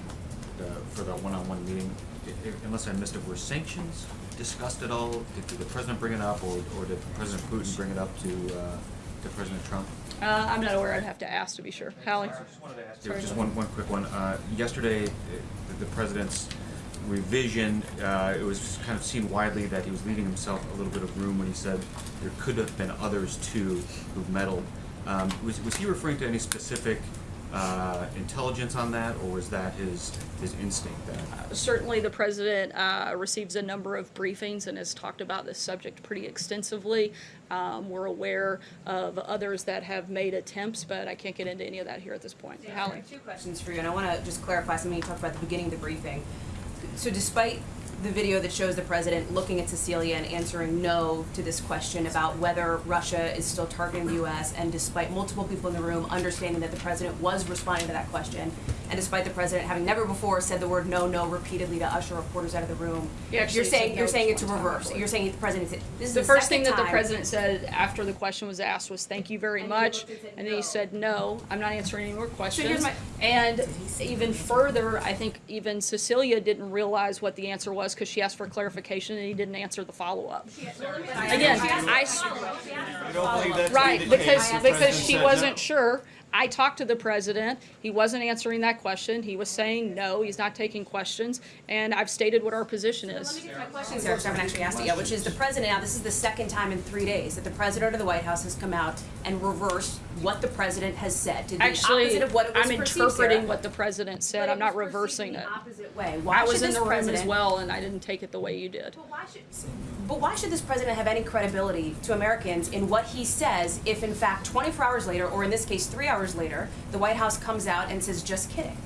the, for the one-on-one meeting, i- i- unless I missed it, were sanctions discussed at all? Did, did the president bring it up, or, or did President Putin bring it up to, uh, to President Trump? Uh, I'm not aware. I'd have to ask to be sure. Hallie? Yeah, Just one, one quick one. Uh, yesterday, the, the president's revision, uh, it was kind of seen widely that he was leaving himself a little bit of room when he said there could have been others too who meddled. Um, was, was he referring to any specific uh, intelligence on that, or was that his his instinct that? Certainly, the president uh, receives a number of briefings and has talked about this subject pretty extensively. Um, we're aware of others that have made attempts, but I can't get into any of that here at this point. Hallie? Two questions for you, and I want to just clarify something you talked about at the beginning of the briefing. So despite the video that shows the president looking at Cecilia and answering no to this question about whether Russia is still targeting the U.S., and despite multiple people in the room understanding that the president was responding to that question, and despite the president having never before said the word no, no repeatedly to usher reporters out of the room, you're saying you're no saying it's reverse. You're saying the president said this is The the first thing that the president said after the question was asked was, thank you very much. And then he said, no, I'm not answering any more questions. my- And even further, I think even Cecilia didn't realize what the answer was because she asked for clarification and he didn't answer the follow-up. Again, I, s- You don't believe that to be right, because, because she wasn't sure. I talked to the president. He wasn't answering that question. He was saying, no, he's not taking questions. And I've stated what our position is. My question, Sarah, 'cause I haven't actually asked it yet, which is the president, now this is the second time in three days that the president of the White House has come out and reversed what the president has said. Did the Actually, opposite of what it was I'm interpreting Sarah. what the president said. I'm not reversing it. opposite way. Why I was in the room as well, and I didn't take it the way you did. But why, should, But why should this president have any credibility to Americans in what he says if in fact 24 hours later, or in this case three hours later, the White House comes out and says, just kidding?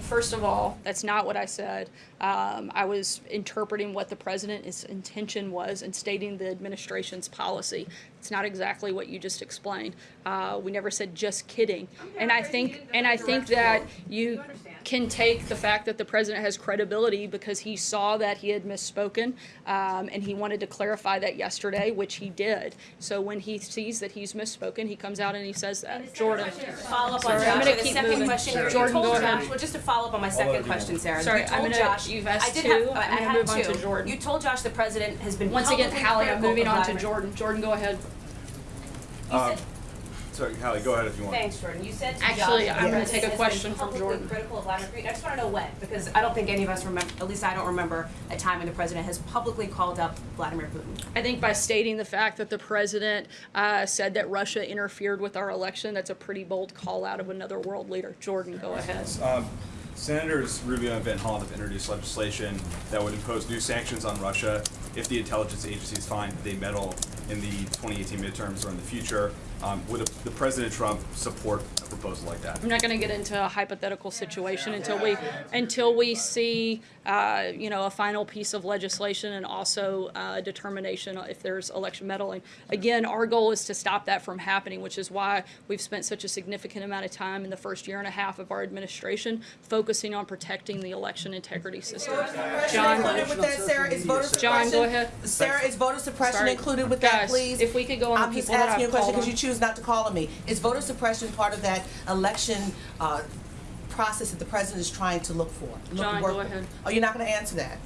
First of all, that's not what I said. Um, I was interpreting what the president's intention was and stating the administration's policy. It's not exactly what you just explained. Uh, we never said just kidding. And I think, and I think that you can take the fact that the president has credibility because he saw that he had misspoken, um, and he wanted to clarify that yesterday, which he did. So when he sees that he's misspoken, he comes out and he says that. Jordan. Follow up on Sorry, I'm gonna keep second moving. question, you Jordan, told go Josh, ahead. well, just to follow up on my second question, Sarah. Sorry, you I'm told gonna- Josh, you've asked I did two. have, I'm gonna have move on to Jordan. You told Josh the president has been Once again, publicly Hallie, I'm moving on to Jordan. Jordan, go ahead. Uh, Sorry, Hallie, go ahead if you want. Thanks, Jordan. You said to Actually, Josh I'm gonna take a President has been question from publicly Jordan. critical of Vladimir Putin. I just want to know when, because I don't think any of us remember, at least I don't remember a time when the president has publicly called up Vladimir Putin. I think by stating the fact that the president uh, said that Russia interfered with our election, that's a pretty bold call out of another world leader. Jordan, go ahead. Um, Senators Rubio and Van Hollen have introduced legislation that would impose new sanctions on Russia if the intelligence agencies find that they meddle in the 2018 midterms or in the future. Um, would the President Trump support a proposal like that? I'm not going to get into a hypothetical situation until we until we see uh, you know a final piece of legislation and also uh, determination if there's election meddling. Again, our goal is to stop that from happening, which is why we've spent such a significant amount of time in the first year and a half of our administration focusing on protecting the election integrity system. John, Included with that, Sarah, is voter John, suppression. go ahead. Sarah, is voter suppression Sorry. included with that, please? if we could go on the I'm just people that asking you a I've question because you choose not to call on me. Is voter suppression part of that election, uh, process that the president is trying to look for? look- John, work go with? ahead. Oh, you're not gonna answer that?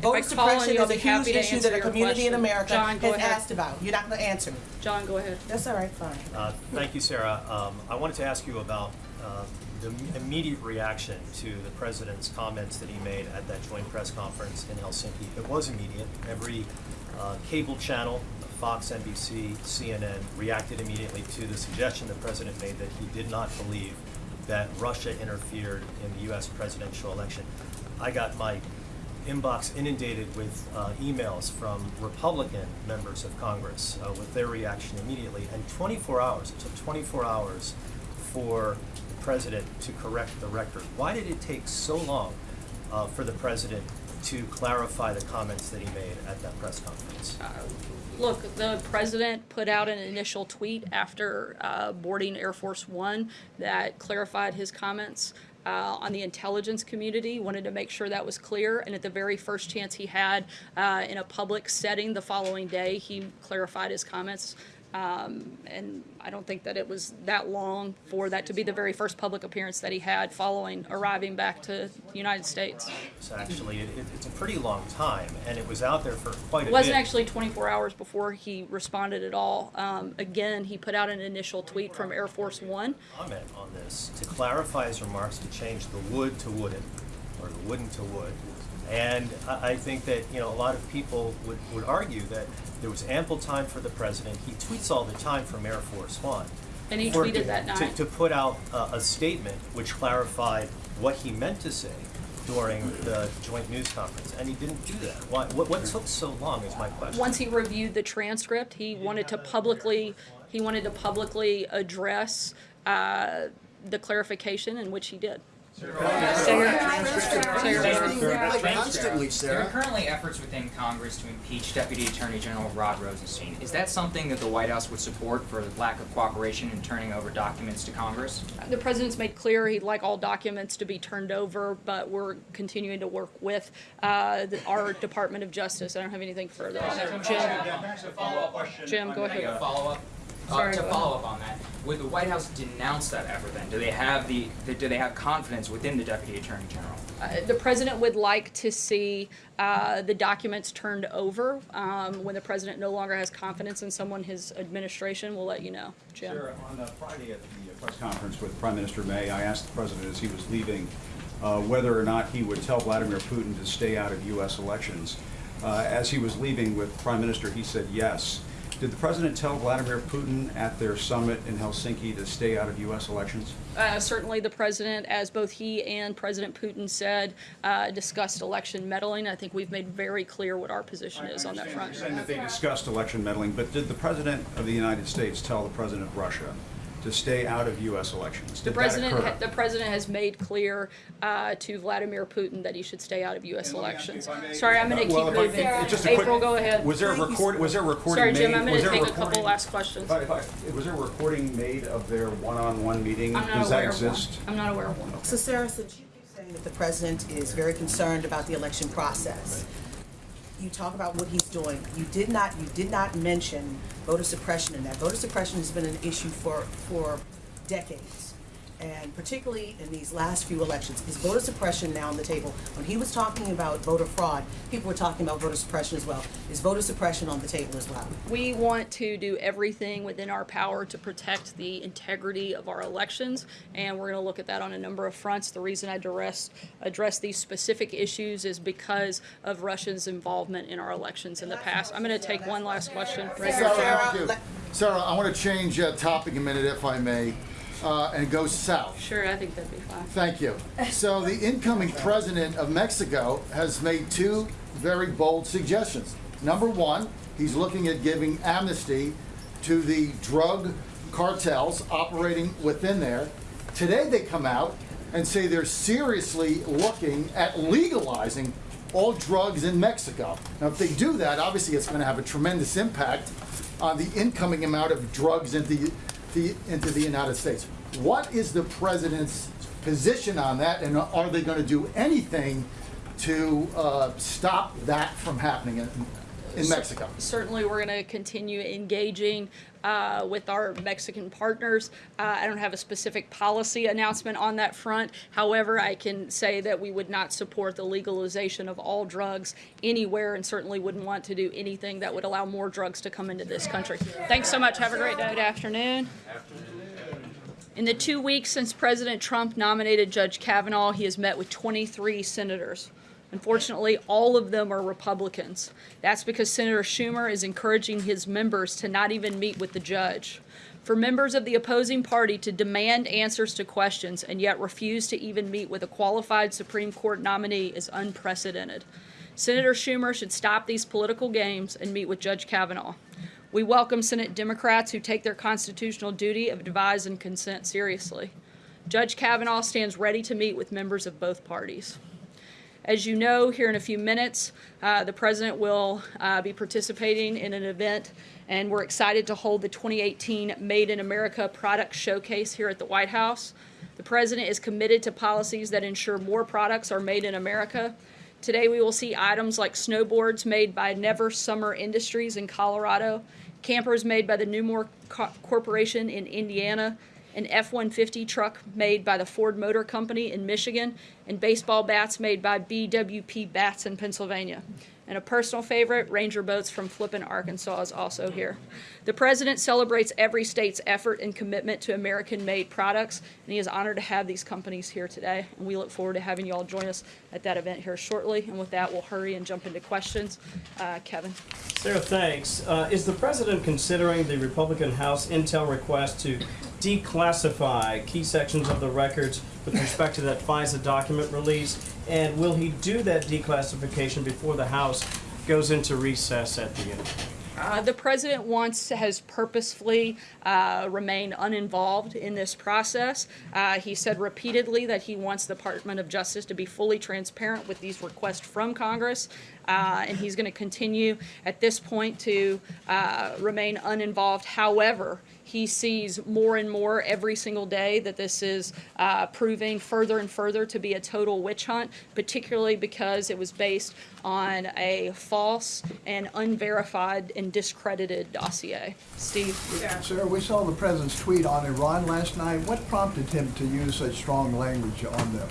Voter I call on suppression you, is a huge issue that a your community in. America John, has ahead. asked about. You're not gonna answer me. John, go ahead. That's all right, fine. Uh, Thank you, Sarah. Um, I wanted to ask you about uh, the immediate reaction to the president's comments that he made at that joint press conference in Helsinki. It was immediate. Every uh, cable channel, Fox, NBC, CNN, reacted immediately to the suggestion the president made that he did not believe that Russia interfered in the U.S. presidential election. I got my inbox inundated with uh, emails from Republican members of Congress uh, with their reaction immediately. And 24 hours, it took 24 hours for president to correct the record. Why did it take so long uh, for the president to clarify the comments that he made at that press conference? Look, the president put out an initial tweet after uh, boarding Air Force One that clarified his comments uh, on the intelligence community, wanted to make sure that was clear. And at the very first chance he had uh, in a public setting the following day, he clarified his comments. Um, and I don't think that it was that long for that to be the very first public appearance that he had following arriving back to the United States. So actually, it, it- it's a pretty long time, and it was out there for quite a bit. It wasn't actually 24 hours before he responded at all. Um, again, he put out an initial tweet from Air Force One. comment on this to clarify his remarks to change the wood to wouldn't, or the wouldn't to would. And I, I think that, you know, a lot of people would, would argue that there was ample time for the president. He tweets all the time from Air Force One. And he tweeted to- that to- night. To put out a, a statement which clarified what he meant to say during the joint news conference, and he didn't do that. Why, what, what took so long is my question. Once he reviewed the transcript, he wanted to publicly, he wanted to publicly address uh, the clarification, in which he did. Constantly, There are currently efforts within Congress to impeach Deputy Attorney General Rod Rosenstein. Is that something that the White House would support for lack of cooperation in turning over documents to Congress? The president's made clear he'd like all documents to be turned over, but we're continuing to work with uh, the- our Department of Justice. I don't have anything further on that. Jim? Jim, go Can I get a ahead. follow-up? Uh, to go follow up on that, would the White House denounce that effort then? Do they have the, do they have confidence within the Deputy Attorney General? Uh, The president would like to see uh, the documents turned over. Um, When the president no longer has confidence in someone, his administration will let you know. Jim? Sure. On uh, Friday at the uh, press conference with Prime Minister May, I asked the president as he was leaving uh, whether or not he would tell Vladimir Putin to stay out of U.S. elections. Uh, As he was leaving with Prime Minister, he said yes. Did the president tell Vladimir Putin at their summit in Helsinki to stay out of U.S. elections? Uh, Certainly, the president, as both he and President Putin said, uh, discussed election meddling. I think we've made very clear what our position is on that front. You're saying that they discussed election meddling, but did the president of the United States tell the president of Russia to stay out of U.S. elections? The Did president, ha- the president has made clear uh, to Vladimir Putin that he should stay out of U.S. And let me ask you, elections. may- Sorry, I'm going to keep Well, if moving. if- just a quick- April, go ahead. Was there a record, was there a recording Sorry, made? Jim, I'm going was to there a take a couple recording- last questions. If I- if I- Was there a recording made of their one-on-one meeting? I'm not Does that aware of one. exist? I'm not aware of one. So Sarah, since you keep saying that the president is very concerned about the election process, you talk about what he's doing. You did not, you did not mention voter suppression in that. Voter suppression has been an issue for, for decades. And particularly in these last few elections, is voter suppression now on the table? When he was talking about voter fraud, people were talking about voter suppression as well. Is voter suppression on the table as well? We want to do everything within our power to protect the integrity of our elections, and we're going to look at that on a number of fronts. The reason I address, address these specific issues is because of Russia's involvement in our elections in the past. I'm going to take one last question. right. Sarah. Sarah, I want to change uh, topic a minute, if I may, uh, and go south. Sure, I think that'd be fine. Thank you. So the incoming president of Mexico has made two very bold suggestions. Number one, he's looking at giving amnesty to the drug cartels operating within there. Today they come out and say they're seriously looking at legalizing all drugs in Mexico. Now, if they do that, obviously it's going to have a tremendous impact on the incoming amount of drugs into the, into the United States. What is the president's position on that, and are they going to do anything to uh, stop that from happening in, Mexico? Certainly, we're going to continue engaging uh, with our Mexican partners. Uh, I don't have a specific policy announcement on that front. However, I can say that we would not support the legalization of all drugs anywhere and certainly wouldn't want to do anything that would allow more drugs to come into this country. Thanks so much. Have a great day. Good afternoon. In the two weeks since President Trump nominated Judge Kavanaugh, he has met with 23 senators. Unfortunately, all of them are Republicans. That's because Senator Schumer is encouraging his members to not even meet with the judge. For members of the opposing party to demand answers to questions and yet refuse to even meet with a qualified Supreme Court nominee is unprecedented. Senator Schumer should stop these political games and meet with Judge Kavanaugh. We welcome Senate Democrats who take their constitutional duty of advise and consent seriously. Judge Kavanaugh stands ready to meet with members of both parties. As you know, here in a few minutes, uh, the President will uh, be participating in an event, and we're excited to hold the 2018 Made in America Product Showcase here at the White House. The President is committed to policies that ensure more products are made in America. Today, we will see items like snowboards made by Never Summer Industries in Colorado, campers made by the Newmar Co- Corporation in Indiana, an F-150 truck made by the Ford Motor Company in Michigan, and baseball bats made by BWP Bats in Pennsylvania. And a personal favorite, Ranger boats from Flippin, Arkansas is also here. The President celebrates every state's effort and commitment to American-made products, and he is honored to have these companies here today. And we look forward to having you all join us at that event here shortly. And with that, we'll hurry and jump into questions. Uh, Kevin. Sarah, thanks. Uh, is the president considering the Republican House intel request to declassify key sections of the records with respect to that FISA document release? And will he do that declassification before the House goes into recess at the end? Uh, the president wants has purposefully uh, remained uninvolved in this process. Uh, he said repeatedly that he wants the Department of Justice to be fully transparent with these requests from Congress, uh, and he's going to continue at this point to uh, remain uninvolved. However, he sees more and more every single day that this is uh, proving further and further to be a total witch hunt, particularly because it was based on a false and unverified and discredited dossier. Steve? Yeah. Sir, we saw the president's tweet on Iran last night. What prompted him to use such strong language on them?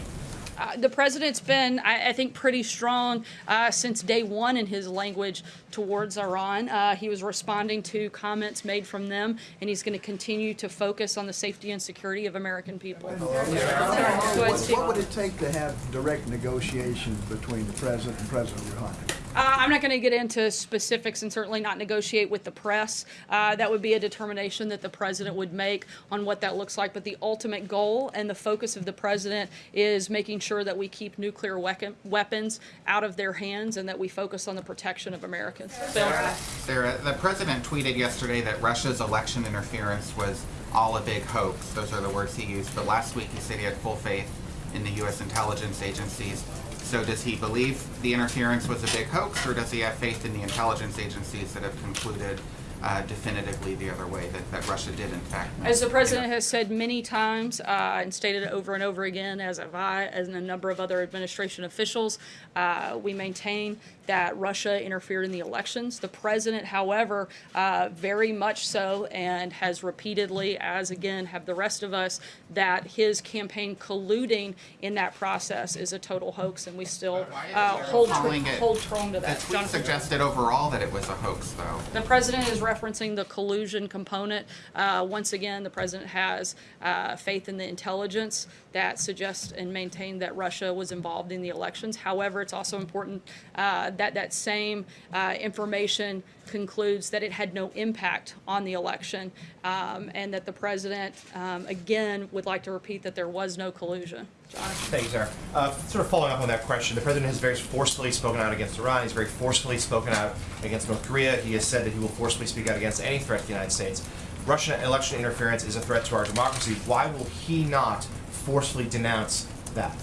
Uh, the president's been, I, I think, pretty strong uh, since day one in his language towards Iran. Uh, he was responding to comments made from them, and he's going to continue to focus on the safety and security of American people. What, what would it take to have direct negotiations between the president and President Rouhani? Uh, I'm not going to get into specifics and certainly not negotiate with the press. Uh, that would be a determination that the president would make on what that looks like. But the ultimate goal and the focus of the president is making sure that we keep nuclear weapon, weapons out of their hands and that we focus on the protection of Americans. Bill? Sarah, the president tweeted yesterday that Russia's election interference was all a big hoax. Those are the words he used. But last week he said he had full faith in the U.S. intelligence agencies. So does he believe the interference was a big hoax, or does he have faith in the intelligence agencies that have concluded uh, definitively the other way, that, that Russia did in fact? As the president has said many times uh, and stated over and over again, as have I, as a number of other administration officials, uh, we maintain that Russia interfered in the elections. The president, however, uh, very much so, and has repeatedly, as again have the rest of us, that his campaign colluding in that process is a total hoax, and we still uh, hold, it- hold strong to The that. tweet Jonathan? suggested overall that it was a hoax, though. The president is referencing the collusion component. Uh, once again, the president has uh, faith in the intelligence that suggests and maintain that Russia was involved in the elections. However, it's also important uh, that that same uh, information concludes that it had no impact on the election, um, and that the president, um, again, would like to repeat that there was no collusion. Jonathan? Thank you, Sarah. Uh, sort of following up on that question, the president has very forcefully spoken out against Iran. He's very forcefully spoken out against North Korea. He has said that he will forcefully speak out against any threat to the United States. Russian election interference is a threat to our democracy. Why will he not forcefully denounce that?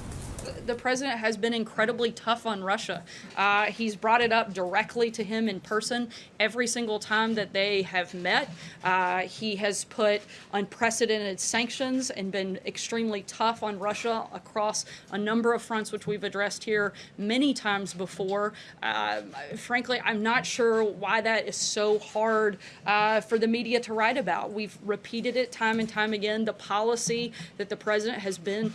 The president has been incredibly tough on Russia. Uh, he's brought it up directly to him in person every single time that they have met. Uh, he has put unprecedented sanctions and been extremely tough on Russia across a number of fronts, which we've addressed here many times before. Uh, frankly, I'm not sure why that is so hard uh, for the media to write about. We've repeated it time and time again. The policy that the president has been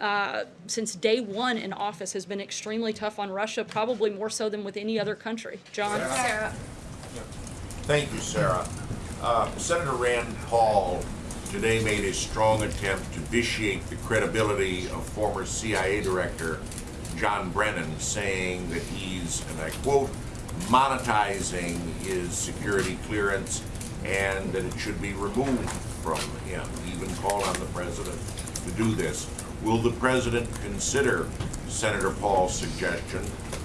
uh, since day one in office has been extremely tough on Russia, probably more so than with any other country. John? Sarah. Thank you, Sarah. Uh, Senator Rand Paul today made a strong attempt to vitiate the credibility of former CIA Director John Brennan, saying that he's, and I quote, monetizing his security clearance and that it should be removed from him. He even called on the president to do this. Will the president consider Senator Paul's suggestion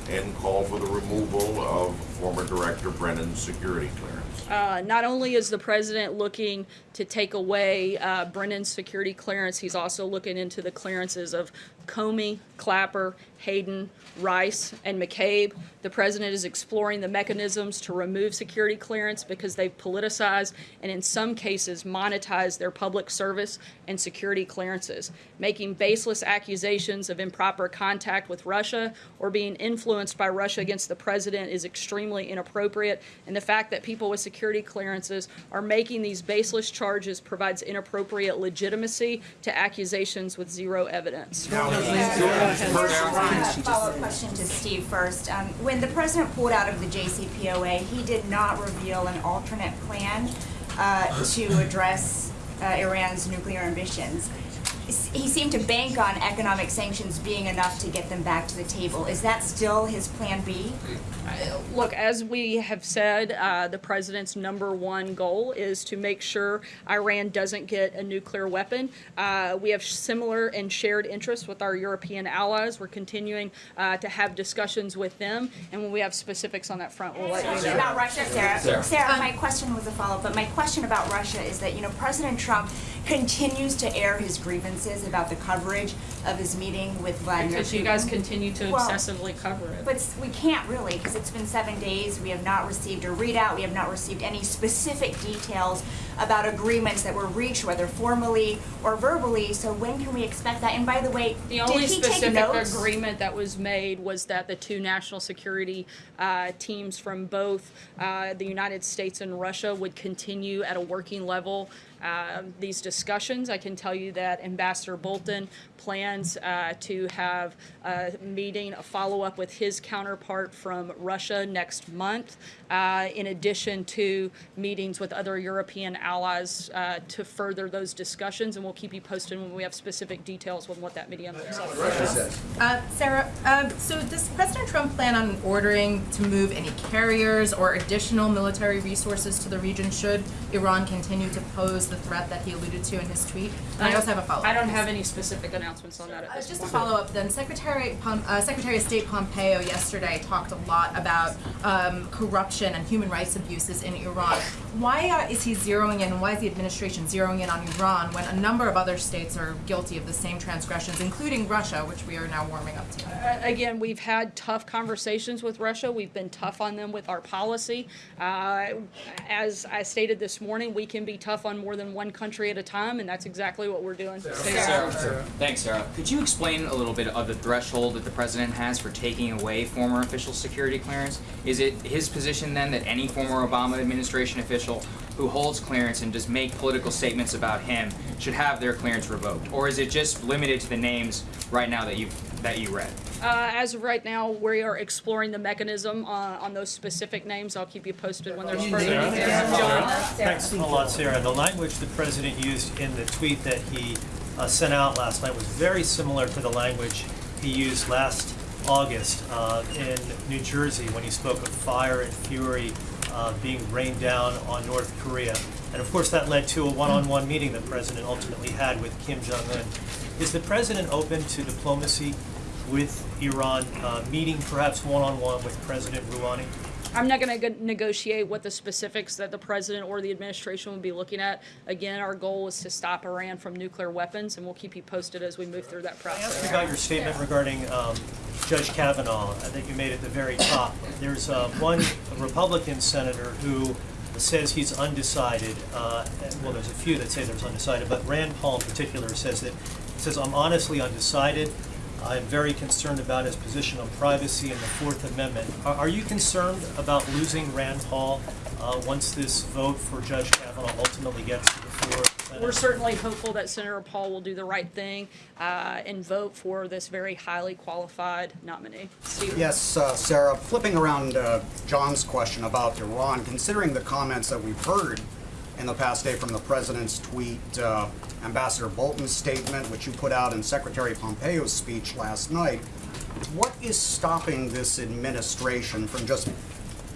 and call for the removal of former Director Brennan's security clearance? Uh, not only is the president looking to take away uh, Brennan's security clearance, he's also looking into the clearances of Comey, Clapper, Hayden, Rice, and McCabe. The president is exploring the mechanisms to remove security clearance because they've politicized and, in some cases, monetized their public service and security clearances. Making baseless accusations of improper contact with Russia or being influenced by Russia against the president is extremely inappropriate. And the fact that people with security clearances are making these baseless charges provides inappropriate legitimacy to accusations with zero evidence. Follow-up question to Steve first. Um, When the president pulled out of the JCPOA, he did not reveal an alternate plan uh, to address uh, Iran's nuclear ambitions. S- He seemed to bank on economic sanctions being enough to get them back to the table. Is that still his plan B? Look, as we have said, uh, the president's number one goal is to make sure Iran doesn't get a nuclear weapon. Uh, we have similar and shared interests with our European allies. We're continuing uh, to have discussions with them, and when we have specifics on that front, we'll let you know. about Russia, Sarah. Sarah. Sarah, my question was a follow-up, but my question about Russia is that, you know, President Trump continues to air his grievances about the coverage of his meeting with Vladimir Because you guys continue to Well, obsessively cover it. But s- we can't really, because it's been seven days, we have not received a readout, we have not received any specific details about agreements that were reached, whether formally or verbally, so when can we expect that? And by the way, The did only he take specific notes? agreement that was made was that the two national security uh, teams from both uh, the United States and Russia would continue at a working level uh, these discussions. I can tell you that Ambassador Bolton plans uh, to have a meeting, a follow-up with his counterpart from Russia next month, uh, in addition to meetings with other European allies uh, to further those discussions, and we'll keep you posted when we have specific details on what that meeting looks like. Uh, Sarah, um, so does President Trump plan on ordering to move any carriers or additional military resources to the region should Iran continue to pose the threat that he alluded to in his tweet? And I also have a follow-up. I don't have any specific announcements on that at Uh, just to follow up then, Secretary, uh, Secretary of State Pompeo yesterday talked a lot about um, corruption and human rights abuses in Iran. Why uh, is he zeroing in, and why is the administration zeroing in on Iran when a number of other states are guilty of the same transgressions, including Russia, which we are now warming up to? Uh, Again, we've had tough conversations with Russia. We've been tough on them with our policy. Uh, As I stated this morning, we can be tough on more than one country at a time, and that's exactly what we're doing. Sarah. Thanks, Sarah. Could you explain a little bit of the threshold that the president has for taking away former official security clearance? Is it his position then that any former Obama administration official who holds clearance and does make political statements about him should have their clearance revoked? Or is it just limited to the names right now that you that you read? Uh, As of right now, we are exploring the mechanism uh, on those specific names. I'll keep you posted when there's further details. John? Thanks a lot, Sarah. The language the president used in the tweet that he uh, sent out last night was very similar to the language he used last August uh, in New Jersey when he spoke of fire and fury uh, being rained down on North Korea. And of course, that led to a one-on-one meeting the president ultimately had with Kim Jong-un. Is the president open to diplomacy with Iran, uh, meeting perhaps one-on-one with President Rouhani? I'm not going to negotiate what the specifics that the president or the administration will be looking at. Again, our goal is to stop Iran from nuclear weapons, and we'll keep you posted as we move through that process. Ask about your statement regarding um, Judge Kavanaugh uh, that you made at the very top. There's uh, one Republican senator who says he's undecided. Uh, well, there's a few that say there's undecided, but Rand Paul in particular says that says I'm honestly undecided. I am very concerned about his position on privacy and the Fourth Amendment. Are, are you concerned about losing Rand Paul uh, once this vote for Judge Kavanaugh ultimately gets to the floor? the We're certainly hopeful that Senator Paul will do the right thing uh, and vote for this very highly qualified nominee. Steve? Yes, uh, Sarah, flipping around uh, John's question about Iran, considering the comments that we've heard in the past day from the president's tweet, uh, Ambassador Bolton's statement, which you put out in Secretary Pompeo's speech last night, what is stopping this administration from just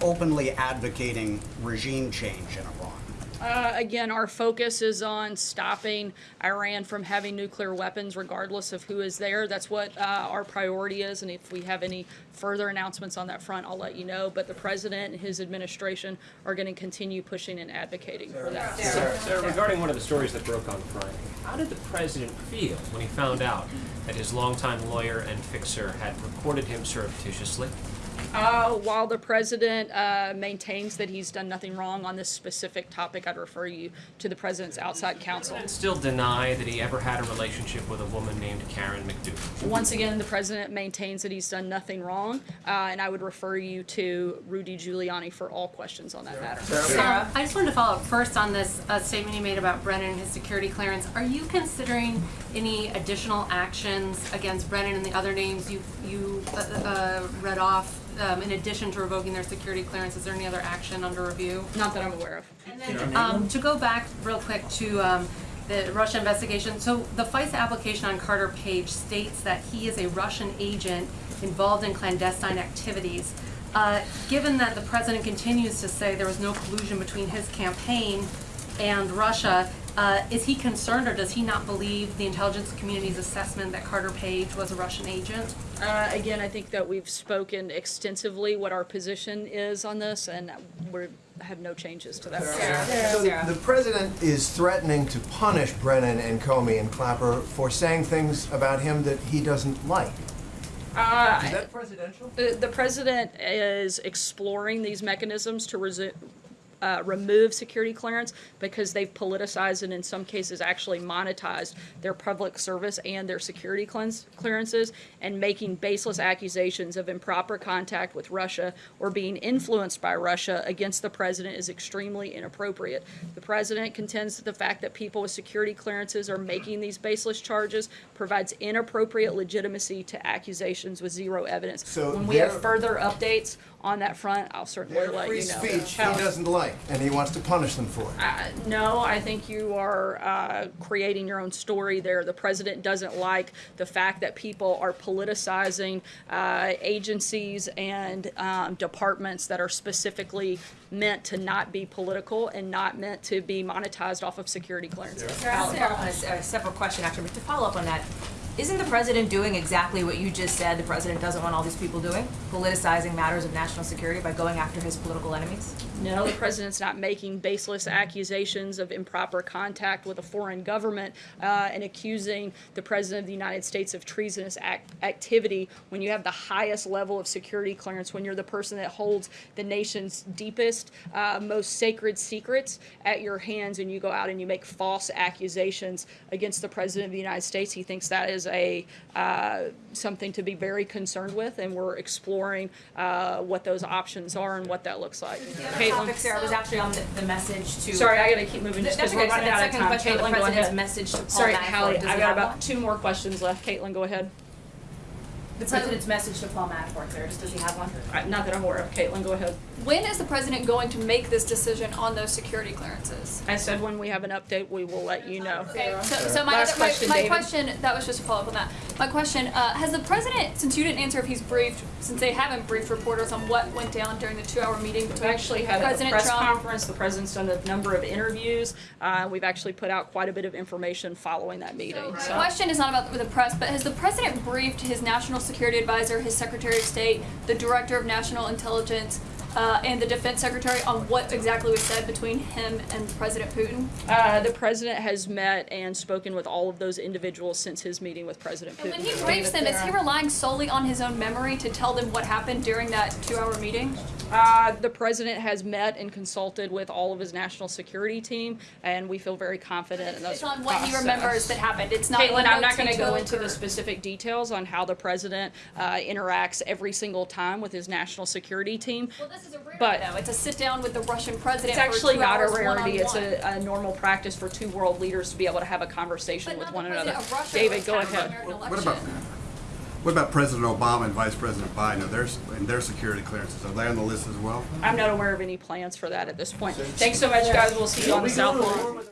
openly advocating regime change in Iran? Uh, again, our focus is on stopping Iran from having nuclear weapons, regardless of who is there. That's what uh, our priority is, and if we have any further announcements on that front, I'll let you know. But the president and his administration are going to continue pushing and advocating for that. Sarah, Sarah, regarding one of the stories that broke on Friday, how did the president feel when he found out that his longtime lawyer and fixer had recorded him surreptitiously? Uh, while the president uh, maintains that he's done nothing wrong on this specific topic, I'd refer you to the president's outside counsel. Still deny that he ever had a relationship with a woman named Karen McDougal. Once again, the president maintains that he's done nothing wrong, uh, and I would refer you to Rudy Giuliani for all questions on that matter. Sarah? I just wanted to follow up first on this uh, statement you made about Brennan and his security clearance. Are you considering any additional actions against Brennan and the other names you you uh, uh, read off um, in addition to revoking their security clearance? Is there any other action under review? Not that I'm aware of. And then um, to go back real quick to um, the Russia investigation, so the FISA application on Carter Page states that he is a Russian agent involved in clandestine activities. Uh, given that the president continues to say there was no collusion between his campaign and Russia, uh, is he concerned or does he not believe the intelligence community's assessment that Carter Page was a Russian agent? Uh, again, I think that we've spoken extensively what our position is on this, and we have no changes to that. So the president is threatening to punish Brennan and Comey and Clapper for saying things about him that he doesn't like. Uh, Is that presidential? The, the president is exploring these mechanisms to resu- uh, remove security clearance because they've politicized and in some cases actually monetized their public service and their security cleanse, clearances and making baseless accusations of improper contact with Russia or being influenced by Russia against the president is extremely inappropriate. The president contends that the fact that people with security clearances are making these baseless charges provides inappropriate legitimacy to accusations with zero evidence. So when we have further updates on that front, I'll certainly Their let free you know. speech he How- doesn't like, and he wants to punish them for it. uh, no, I think you are uh, creating your own story there. The president doesn't like the fact that people are politicizing uh, agencies and um, departments that are specifically meant to not be political and not meant to be monetized off of security clearances. Sarah, I'll- a, a separate question actually, but to follow up on that, Isn't the president doing exactly what you just said the president doesn't want all these people doing? Politicizing matters of national security by going after his political enemies? No, the president's not making baseless accusations of improper contact with a foreign government uh, and accusing the president of the United States of treasonous act- activity when you have the highest level of security clearance, when you're the person that holds the nation's deepest, uh, most sacred secrets at your hands, and you go out and you make false accusations against the president of the United States. He thinks that is a uh, something to be very concerned with, and we're exploring uh, what those options are and what that looks like. The other topic, Sarah, was actually on the, the message to. Sorry, I gotta keep moving just because we're running out of time. the Caitlin, go president's message to Paul Sorry, Hallie, I got about one? two more questions left. Caitlin, go ahead. The president's message to Paul Manafort, Sarah, just does he have one? Uh, Not that I'm aware of. Caitlin, go ahead. When is the president going to make this decision on those security clearances? I said when we have an update, we will let you know. Okay, so, so my, Last other, question, my David. question, that was just a follow up on that. My question, uh, has the president, since you didn't answer if he's briefed, since they haven't briefed reporters on what went down during the two hour meeting between We actually had a President press Trump conference. The president's done a number of interviews. Uh, we've actually put out quite a bit of information following that meeting. My So- question is not about the press, but has the president briefed his national security advisor, his secretary of state, the director of national intelligence, uh, and the defense secretary on what exactly was said between him and President Putin? Uh, the president has met and spoken with all of those individuals since his meeting with President Putin. And When he briefs them, is he relying solely on his own memory to tell them what happened during that two-hour meeting? Uh, the president has met and consulted with all of his national security team, and we feel very confident in those It's on what he remembers that happened. It's not. Caitlin, I'm not going to go into the specific details on how the president uh, interacts every single time with his national security team. Well, this is a rarity, But- though. It's a sit down with the Russian president. It's for actually two not a rarity. It's one-on-one. a, a normal practice for two world leaders to be able to have a conversation with one another. David, go ahead. What about, what about President Obama and Vice President Biden? Are their, and their security clearances, are they on the list as well? I'm not aware of any plans for that at this point. Thanks so much, guys. We'll see you on the South Lawn.